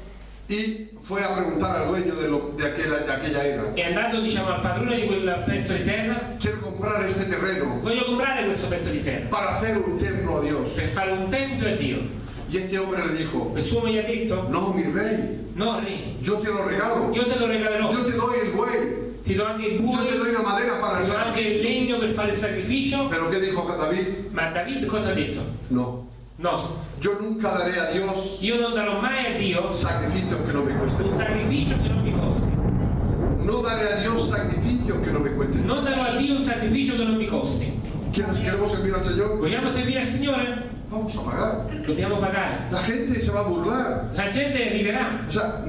y fue a preguntar al dueño de, lo- de aquella, de aquella era. è andato diciamo al padrone di quel pezzo di terra. Quiero comprar este terreno Voglio comprare questo pezzo di terra para hacer un templo a Dios. per fare un tempio a Dio. Y este hombre le dijo, Quest'uomo gli ha detto: no, mi rey, No, re, yo te lo regalo. io te lo regalerò. Yo te doy el buey. Ti do anche il Yo buoi, te doy la madera para el ti do anche il sacrificio. legno per fare il sacrificio. Pero ¿qué dijo David? Ma David cosa ha detto? No, No, yo nunca daré a Dios io non darò mai a Dio sacrificios que no me un cuesten. sacrificio che non mi costi. No daré a Dios sacrificios que no me cuesten. Non darò a Dio un sacrificio che non mi costi. ¿Quieres- ¿Queremos servir al Señor? Vogliamo servire al Signore? Vamos a pagar. Dobbiamo pagare. La gente se va a burlar. La gente riderà. O sea,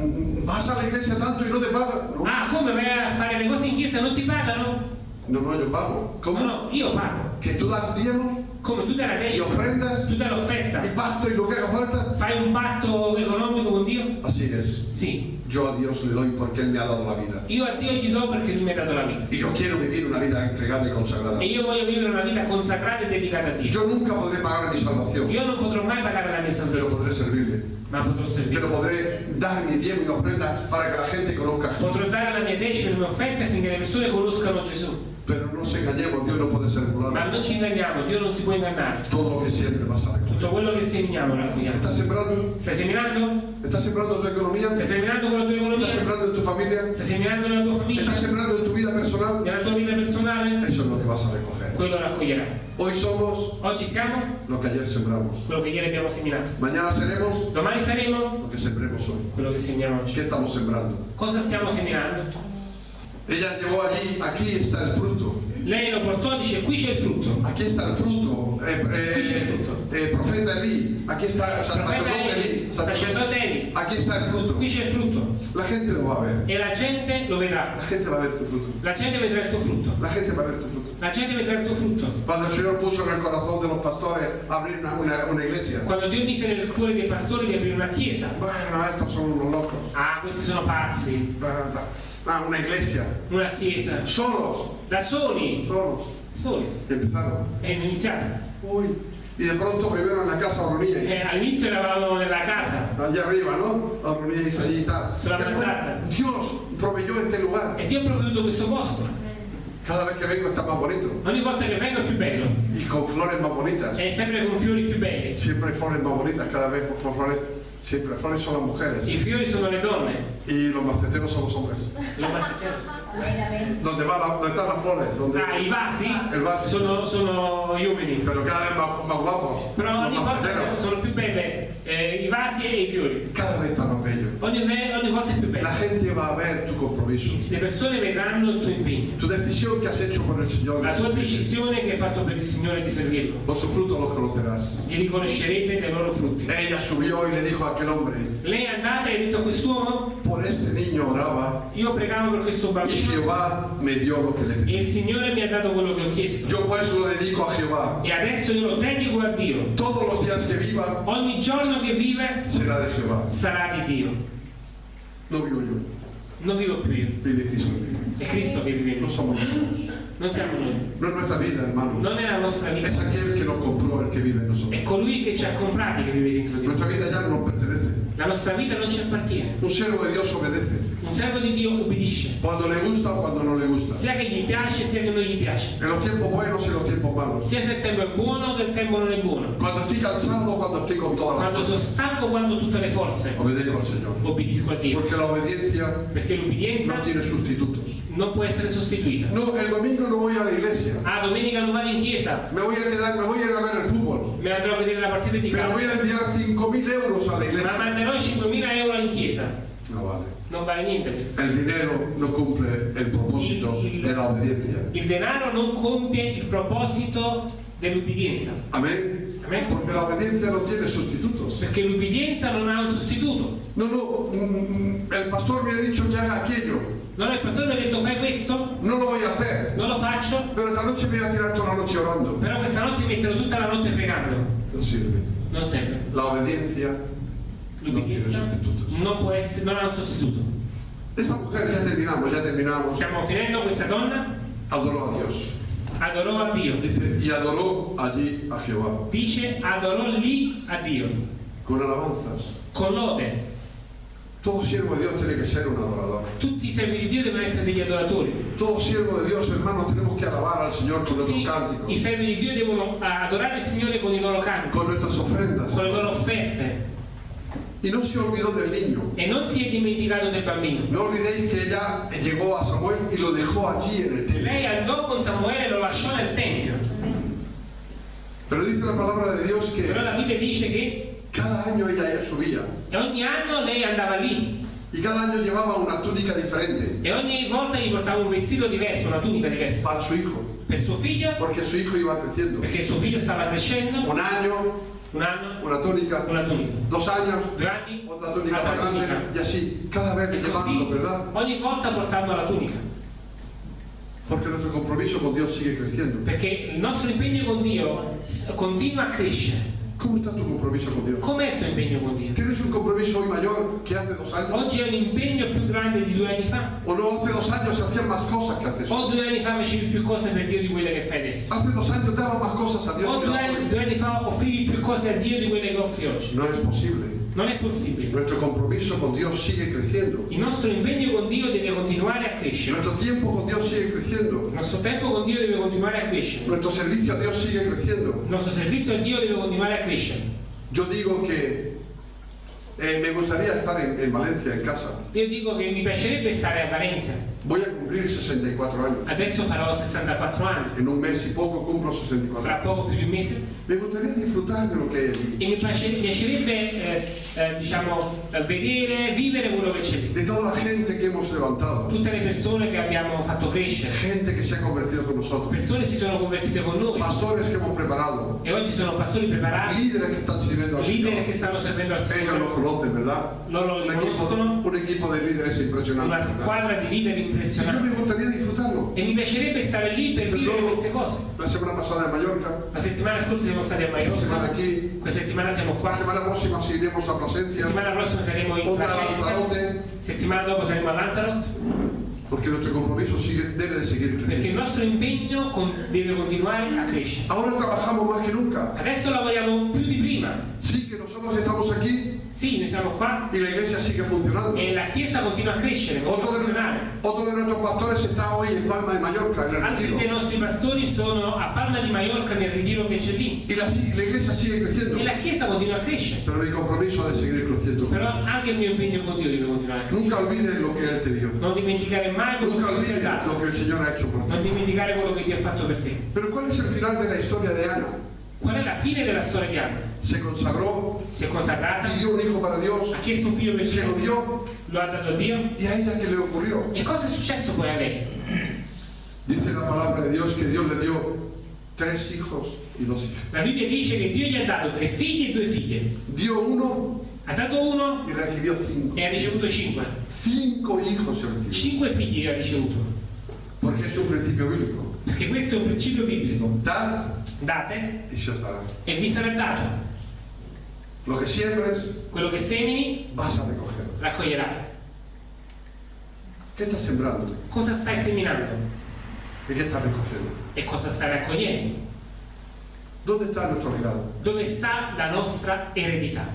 vas a la iglesia tanto y no te pagan. No, Ah, come vai a fare le cose in chiesa e non ti pagano? no, no, yo pago. No, ¿Cómo? no, io pago. Que tú das diezmos Come tu dai la y ofrendas tu dai l'offerta, y pasto y lo que haga falta. fai un patto economico con Dio? Así es. Sì. Yo a Dios le doy porque Él me ha dado la vida. Io a Dio gli do perché Lui mi ha dato la vita. Y yo quiero vivir una vida entregada y consagrada. E io voglio vivere una vita consacrata e dedicata a Dio. Yo nunca podré pagar mi salvación, Io non potrò mai pagare la mia pero salvezza, podré servirle. ma potrò servire. Pero podré dar mi diezmo y ofrenda para que la gente conozca a Jesús. Potrò dare la mia decima e le mie offerte affinché le persone conoscano Gesù. Pero nos engañemos, Dios no puede ser Ma burlado. non ci inganniamo, Dio non si può ingannare. Todo lo que siempre vas a recoger. Tutto quello che seminiamo lo raccogliamo. ¿Estás sembrando? Stai seminando? ¿Estás sembrando tu economía? Stai seminando con la tua ¿Estás economia? sembrando en tu familia? Stai seminando nella tua famiglia? ¿Estás sembrando en tu vida personal? Nella tua vita personale? Eso es lo que vas a recoger. Quello raccoglierai. Hoy somos Oggi siamo lo que ayer sembramos. quello che ieri abbiamo seminato. Mañana seremos Domani saremo lo que sembremos hoy. quello che seminiamo oggi. ¿Qué estamos sembrando? Cosa stiamo seminando? Ella llevó allí, aquí está el fruto. Lei lo portò e dice qui c'è il frutto. Aquí está el fruto. Eh, eh, Aquí está el fruto. eh, profeta Elí. Aquí está, Profeta sacerdote Eli, sacerdote- sacerdote Eli. Aquí está el fruto. Qui c'è il frutto. La gente lo va a ver. E la gente lo vedrà. La gente va a ver tu fruto. La gente vedrà il tuo frutto. La gente va a ver tu fruto. La gente vedrà il tuo frutto. Cuando el Señor puso en el corazón de los pastores abrir una, una- una iglesia. Quando Dio mise nel cuore dei pastori di aprire una chiesa. Bueno, estos son unos locos. Ah, questi sono pazzi. Bueno, Ah, una iglesia. Una chiesa. Solos. Da soli. Solos. Soli. Empezaron. E iniziato. Uy. Y de pronto primero en la casa Oroníais. Eh, all'inizio eravamo nella casa Allá arriba, ¿no? Oroníais allí y tal. Sulla manzana. Dios proveyó este lugar. e Dio ha provveduto questo posto. Cada vez que vengo está más bonito. Ogni volta che vengo è più bello. Y con flores más bonitas. È sempre con fiori più belli. Siempre flores más bonitas, cada vez con flores. Siempre flores son las mujeres. I fiori sono le donne. Y los maceteros son los hombres. Lo maschieros. Donde, va la- donde están las flores. Donde, Ah, i vasi Il vaso. sono, sono gli uomini. pero cada vez más, más guapos. Però Los ogni volta maceteros. sono più belle eh, i vasi e i fiori. Cada vez están más bellos. Ogni, ogni volta è più bello. La gente va a ver tu compromiso. Le persone vedranno il tuo impegno. Tu decisión que has hecho por el Señor. La tua decisione che hai fatto per il Signore di servirlo. Por su fruto los conocerás. Li riconoscerete dai loro frutti. Ella subió y le dijo a aquel hombre, Lei è andata e ha detto a quest'uomo, por este niño oraba io pregavo per questo y bambino Jehová me dio lo que le e pedí. il Signore mi ha dato quello che ho chiesto. Yo pues lo dedico a Jehová. E adesso io lo dedico a Dio. Todos los días que viva Ogni giorno che vive será de Jehová. sarà di Dio. No vivo yo, Non vivo più io, vive Cristo è Cristo che vive in No noi. somos nosotros. Non siamo noi. No es nuestra vida, hermano. Non è la nostra vita. Es aquel que nos compró el que vive en È nosotros. colui che ci ha comprati che vive dentro di noi. Nuestra vida ya no nos pertenece. La nostra vita non ci appartiene. Un siervo de Dios obedece. Un servo di Dio obbedisce, cuando le gusta o cuando no le gusta, sia che gli piace sia che non gli piace, en los tiempos buenos y en los tiempos malos, sia se il tempo è buono che il tempo non è buono, cuando estoy cansado o cuando estoy con quando sono stanco, quando tutte le forze, Obedezco al Señor. obbedisco a Dio, Porque la obediencia perché l'ubbidienza no tiene sustitutos. Non può essere sostituita. No, el domingo no voy a la iglesia. Ah, domenica non vado in chiesa, Me voy a quedar, me voy a ir a ver el fútbol. me andrò a vedere la partita di Pero voy a enviar 5.000 euros a la ma iglesia. manderò 5.000 euro in chiesa. No vale. Non vale niente questo. El dinero no cumple el propósito de la obediencia. Il denaro non compie il proposito dell'ubbidienza, Amén. Amén. Porque la obediencia no tiene sustitutos. perché l'ubbidienza non ha un sostituto. No, no, mm, el pastor me ha dicho que haga aquello. Non il pastore mi ha detto fai questo, No lo a hacer. non lo faccio, Pero esta noche me voy a tirar toda la noche orando. però questa notte mi metterò tutta la notte pregando. No. Non serve. La obediencia no tiene L'ubbidienza sustitutos. non può essere, non ha un sostituto. Esta mujer, ya terminamos, ya terminamos, Stiamo finendo, questa donna adoró a Dios. Adorò a Dio. Dice, y adoró allí a Jehová. Dice adorò lì a Dio, Con alabanzas. con lode. Todo siervo de Dios tiene que ser un adorador. Tutti i servi di Dio devono essere degli adoratori. Todo siervo de Dios, hermano, tenemos que alabar al Señor con nuestros i cánticos, servi di Dio devono adorare il Signore con i loro canti, con nuestras ofrendas. con le loro offerte. Y no se olvidó del niño. E non si è dimenticato del bambino. No olvidéis que ella llegó a Samuel y lo dejó allí en el templo. Lei andò con Samuele e lo lasciò nel tempio. Pero dice la palabra de Dios Però que la Bibbia dice che cada año ella subía ogni anno lei andava lì y cada año llevaba una túnica diferente e ogni volta gli portava un vestito diverso, una tunica diversa. para su hijo, Per suo figlio, porque su hijo iba creciendo. perché suo figlio stava crescendo, Un año, un anno, una túnica, una tunica. dos años, Due anni, otra túnica más grande tunica. y así, cada vez E llevando, ¿verdad? ogni volta portando la tunica. Porque nuestro compromiso con Dios sigue creciendo. Perché il nostro impegno con Dio continua a crescere. ¿Cómo está tu compromiso con Dios? Com'è il tuo impegno con Dio? ¿Tienes un compromiso hoy mayor que hace dos años? Oggi è un impegno più grande di due anni fa? ¿O no hace dos años se hacían más cosas que haces? O due anni fa facevi più cose per Dio di quelle che fai adesso? Hace dos años daba más cosas a Dios O due anni, due anni fa offrivi più cose a Dio di quelle che offri oggi? No es posible. Non è possibile. Nuestro compromiso con Dios sigue creciendo. Il nostro impegno con Dio deve continuare a crescere. Nuestro tiempo con Dios sigue creciendo. Il nostro tempo con Dio deve continuare a crescere. Nuestro servicio a Dios sigue creciendo. Il nostro servizio a Dio deve continuare a crescere. Yo digo que eh, me gustaría estar en, en Valencia, en casa. Io dico che mi piacerebbe stare a Valencia. Voy a cumplir 64 años. Adesso farò 64 anni. En un mes y poco cumplo 64 Fra poco più di un mese. Me gustaría disfrutar de lo que hay allí. E mi piace- mi piacerebbe, eh, eh, diciamo, vedere, vivere quello che c'è lì. De toda la gente que hemos levantado. Tutte le persone che abbiamo fatto crescere. Gente que se ha convertido con nosotros. Persone si sono convertite con noi. Pastores que hemos preparado. E oggi sono pastori preparati, Líderes que están sirviendo al Señor. che stanno servendo al Ellos Signore. lo conocen, ¿verdad? Loro li Un equipo, un equipo de líderes impresionante. Una ¿verdad? squadra di leader Y yo me gustaría disfrutarlo. E mi piacerebbe stare lì per vivere queste cose. La semana pasada en Mallorca, La settimana scorsa siamo stati a esta semana Mallorca, aquí, questa settimana siamo la qua, semana próxima si iremos a la Plasencia, settimana prossima saremo in otra a Placenza, Lanzarote, settimana dopo saremo a Lanzarote, porque nuestro compromiso sigue, debe de seguir perché il creciendo. nostro impegno con- deve continuare a crescere. Ahora trabajamos más que nunca. Adesso lavoriamo più di prima. Sí que nosotros estamos aquí Sì, noi siamo qua y la iglesia sigue funcionando. e la Chiesa continua a crescere, Otro de, funzionare. otro de nuestros pastores está hoy en Palma de Mallorca, en el Altri dei retiro. nostri pastori sono a Palma di Mallorca nel ritiro che c'è lì. Y la, la iglesia sigue creciendo. E la Chiesa continua a crescere. Pero mi compromiso ha de seguir creciendo. Però anche il mio impegno con Dio deve continuare. Nunca olvides lo que Él te dio. Non dimenticare mai quello Nunca che Dio ti ha dato. lo que el Señor ha hecho por ti. Non dimenticare quello che Dio ha fatto per te. Pero ¿cuál es el final de la historia de Ana? Qual è la fine della storia di Anna? Se consagró, Si è consacrata, pidió un hijo para Dios, ha chiesto un figlio per se lo dio lo ha dato a Dio. y a ella qué le ocurrió. E cosa è successo poi a lei? Dice la palabra de Dios que Dios le dio tres hijos y dos hijas. La Bibbia dice che Dio gli ha dato tre figli e due figlie. Dio uno Ha dato uno y recibió cinco. e ha ricevuto cinque. Cinco hijos se recibió. Cinque figli ha ricevuto. Porque es un principio bíblico. Perché questo è un principio biblico. Da Date se dará. e vi sarà dato. Lo que siembres Quello che semini, vas a recoger. raccoglierai. ¿Qué estás sembrando? Cosa stai seminando ¿Y qué estás recogiendo? e cosa stai raccogliendo? ¿Dónde está nuestro legado? Dove sta la nostra eredità?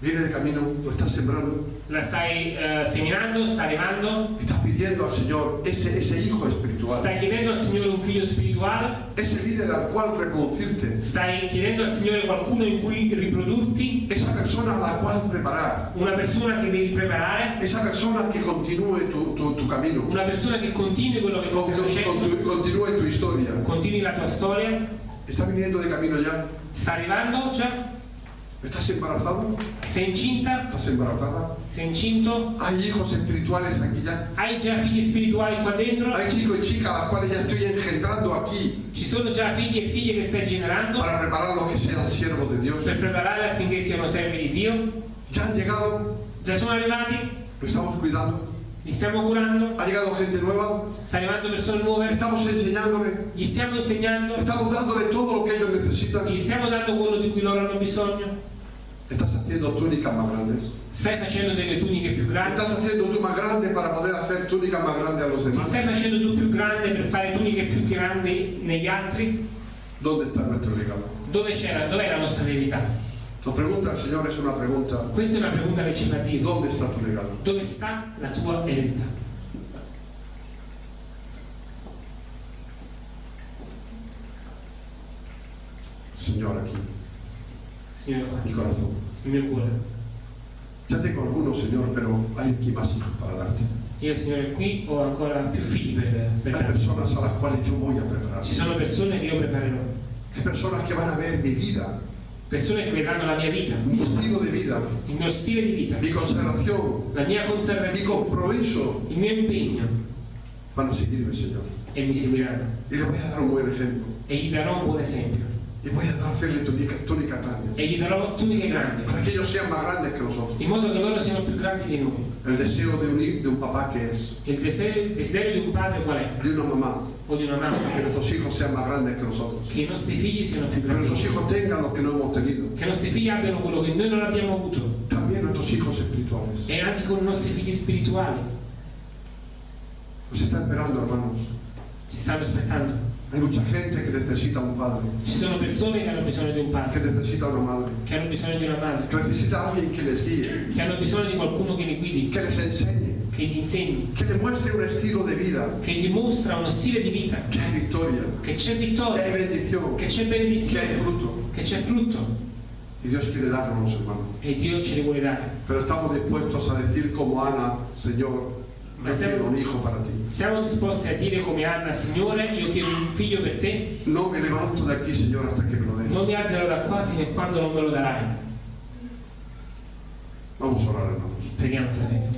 Viene de camino, lo estás sembrando, La stai eh, seminando, sta estás pidiendo al Señor ese, ese hijo espiritual, stai chiedendo al Signore un figlio spirituale, ese líder al cual reproducirte, stai chiedendo al Signore qualcuno in cui riprodurti, esa persona a la cual preparar, una persona che devi preparare, esa persona que continúe tu, tu- tu camino, una persona che continui quello che con- stai con- tu historia. continui la tua storia, ¿Está viniendo de camino ya? sta arrivando già, ¿Estás embarazado? sei incinta, ¿Estás embarazada? sei incinto, ¿Hay hijos espirituales aquí ya? hai già figli spirituali qua dentro, Hay chicos y chicas a las cuales ya estoy engendrando aquí ci sono già figli e figlie che stai generando para preparar los que sean siervos de Dios. per prepararli affinché siano servi di Dio, ¿Ya han llegado? già sono arrivati, ¿Lo estamos cuidando? li stiamo curando, ¿Ha llegado gente nueva? sta arrivando persone nuove, ¿Estamos enseñándole? gli stiamo insegnando, ¿Estamos dándole todo lo que ellos necesitan? gli stiamo dando quello di cui loro hanno bisogno, ¿Estás haciendo túnicas más grandes? stai facendo delle tuniche più grandi, ¿Estás haciendo tú más grande para poder hacer túnicas más grandes a los ti stai facendo tu più grande per fare tuniche più grandi negli altri, ¿Dónde está nuestro legado? dove c'è la, dov'è la nostra verità? Nos pregunta el Señor, es una pregunta. Questa è una pregunta che ci fa Dio, ¿Dónde está tu legado? dove sta la tua eredità? Señor, aquí, Signore qua, mi corazón. Il mio cuore. Ya tengo algunos, Señor, pero hay aquí más hijos para darte. Io Signore qui ho ancora più figli per, per Hay darti. personas a las cuales yo voy a preparar. Ci sono persone che io preparerò, Hay personas que van a ver mi vida, persone che vedranno la mia vita, mi estilo de vida, il mio stile di vita, mi consagración, la mia mi conservazione, compromiso. il mio impegno Van a seguirme, Señor. e mi seguiranno. Y les voy a dar un buen ejemplo. E gli darò un buon esempio. Y voy a hacerle túnicas túnica grandes. E gli darò tuniche grandi, Para que ellos sean más grandes que nosotros. in modo che loro siano più grandi di noi. El deseo de un, de un papá que es, Il desiderio, il desiderio di un padre qual è? de una mamá, O di una que mamma? nuestros hijos sean más grandes que nosotros. Che i nostri figli siano più Que grandi. nuestros di noi. hijos tengan lo que no hemos tenido. Che i nostri figli abbiano quello che noi non abbiamo avuto. También nuestros hijos espirituales. E anche con i nostri figli spirituali. Nos está esperando, hermanos. Ci stanno aspettando. Hay mucha gente que necesita un padre, Ci sono persone che hanno bisogno di un que padre, necesita una madre, che hanno bisogno di una madre, que necesita alguien que les guíe, che hanno bisogno di qualcuno che li guidi, que les enseñe, che gli insegni, que les muestre un estilo de vida, che gli mostra uno stile di vita, que hay victoria, che c'è que hay vittoria, bendición, che c'è que hay benedizione, fruto. che c'è frutto. Y Dios quiere darnos, hermanos. e Dio ce li vuole dare. Pero estamos dispuestos a decir como Ana, Señor, yo quiero un hijo para ti. Siamo disposti a dire come Anna, Signore, io chiedo un figlio per te, No me levanto de aquí, Señor, hasta que me lo des. non mi alzerò da qua fino a quando non me lo darai. Vamos a orar, hermanos. Preghiamo, fratello.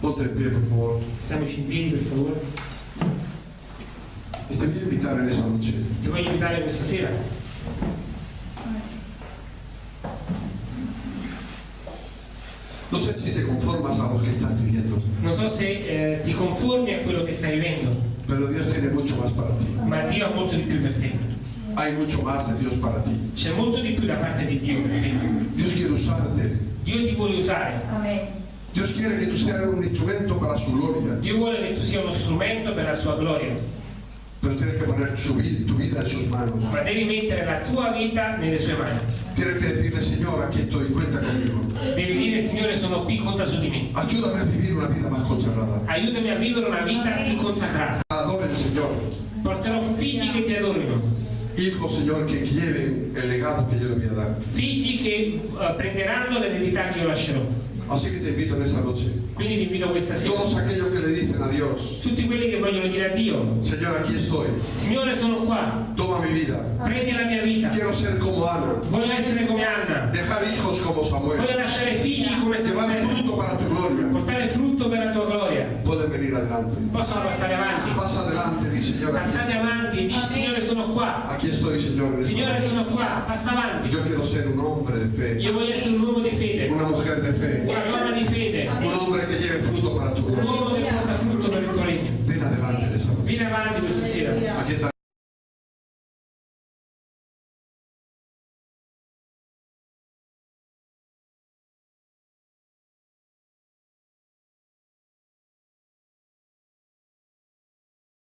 Ponte de pie, por favor. Stiamoci in piedi, per favore. Y te voy a invitar en esa noche Ti voglio invitare questa sera. No sé si te conformas a lo que estás viviendo, Non so se eh, ti conformi a quello che stai vivendo, pero Dios tiene mucho más para ti. ma Dio ha molto di più per te. Hay mucho más de Dios para ti. C'è molto di più da parte di Dio per te. Dios quiere usarte. Dio ti vuole usare. Amén. Dios quiere que tú seas un instrumento para su gloria, Dio vuole che tu sia uno strumento per la sua gloria. Pero tienes que poner su vida, tu vida en sus manos. Ma devi mettere la tua vita nelle sue mani. Tienes que decirle, Señor, aquí estoy, cuenta conmigo. Devi dire, Signore, sono qui, conta su di me. Ayúdame a vivir una vida más consagrada. Aiutami a vivere una vita più consacrata. Adoren, Señor. Porterò figli che ti adorino. Hijos, Señor, que lleven el legado que yo les voy a dar. Figli che eh, prenderanno l'eredità che io lascerò. Así que te invito en esta noche. Quindi ti invito questa sera. Todos aquellos que le dicen a Dios, Tutti quelli che vogliono dire a Dio, Señor, aquí estoy. Signore, sono qua. Toma mi vida. Prendi la mia vita. Quiero ser como Ana. Voglio essere come Anna. Dejar hijos como Samuel. Voglio lasciare figli come Llevar Samuele. fruto para tu gloria. Portare frutto per la tua gloria. Pueden venir adelante. Possono passare avanti. Pasa adelante, di. Aquí, Passate avanti e dici Signore sono qua. aquí estoy, Señor. en esta Signore noche. sono qua. Passa avanti. Io voglio essere un uomo di fede. una mujer de fe,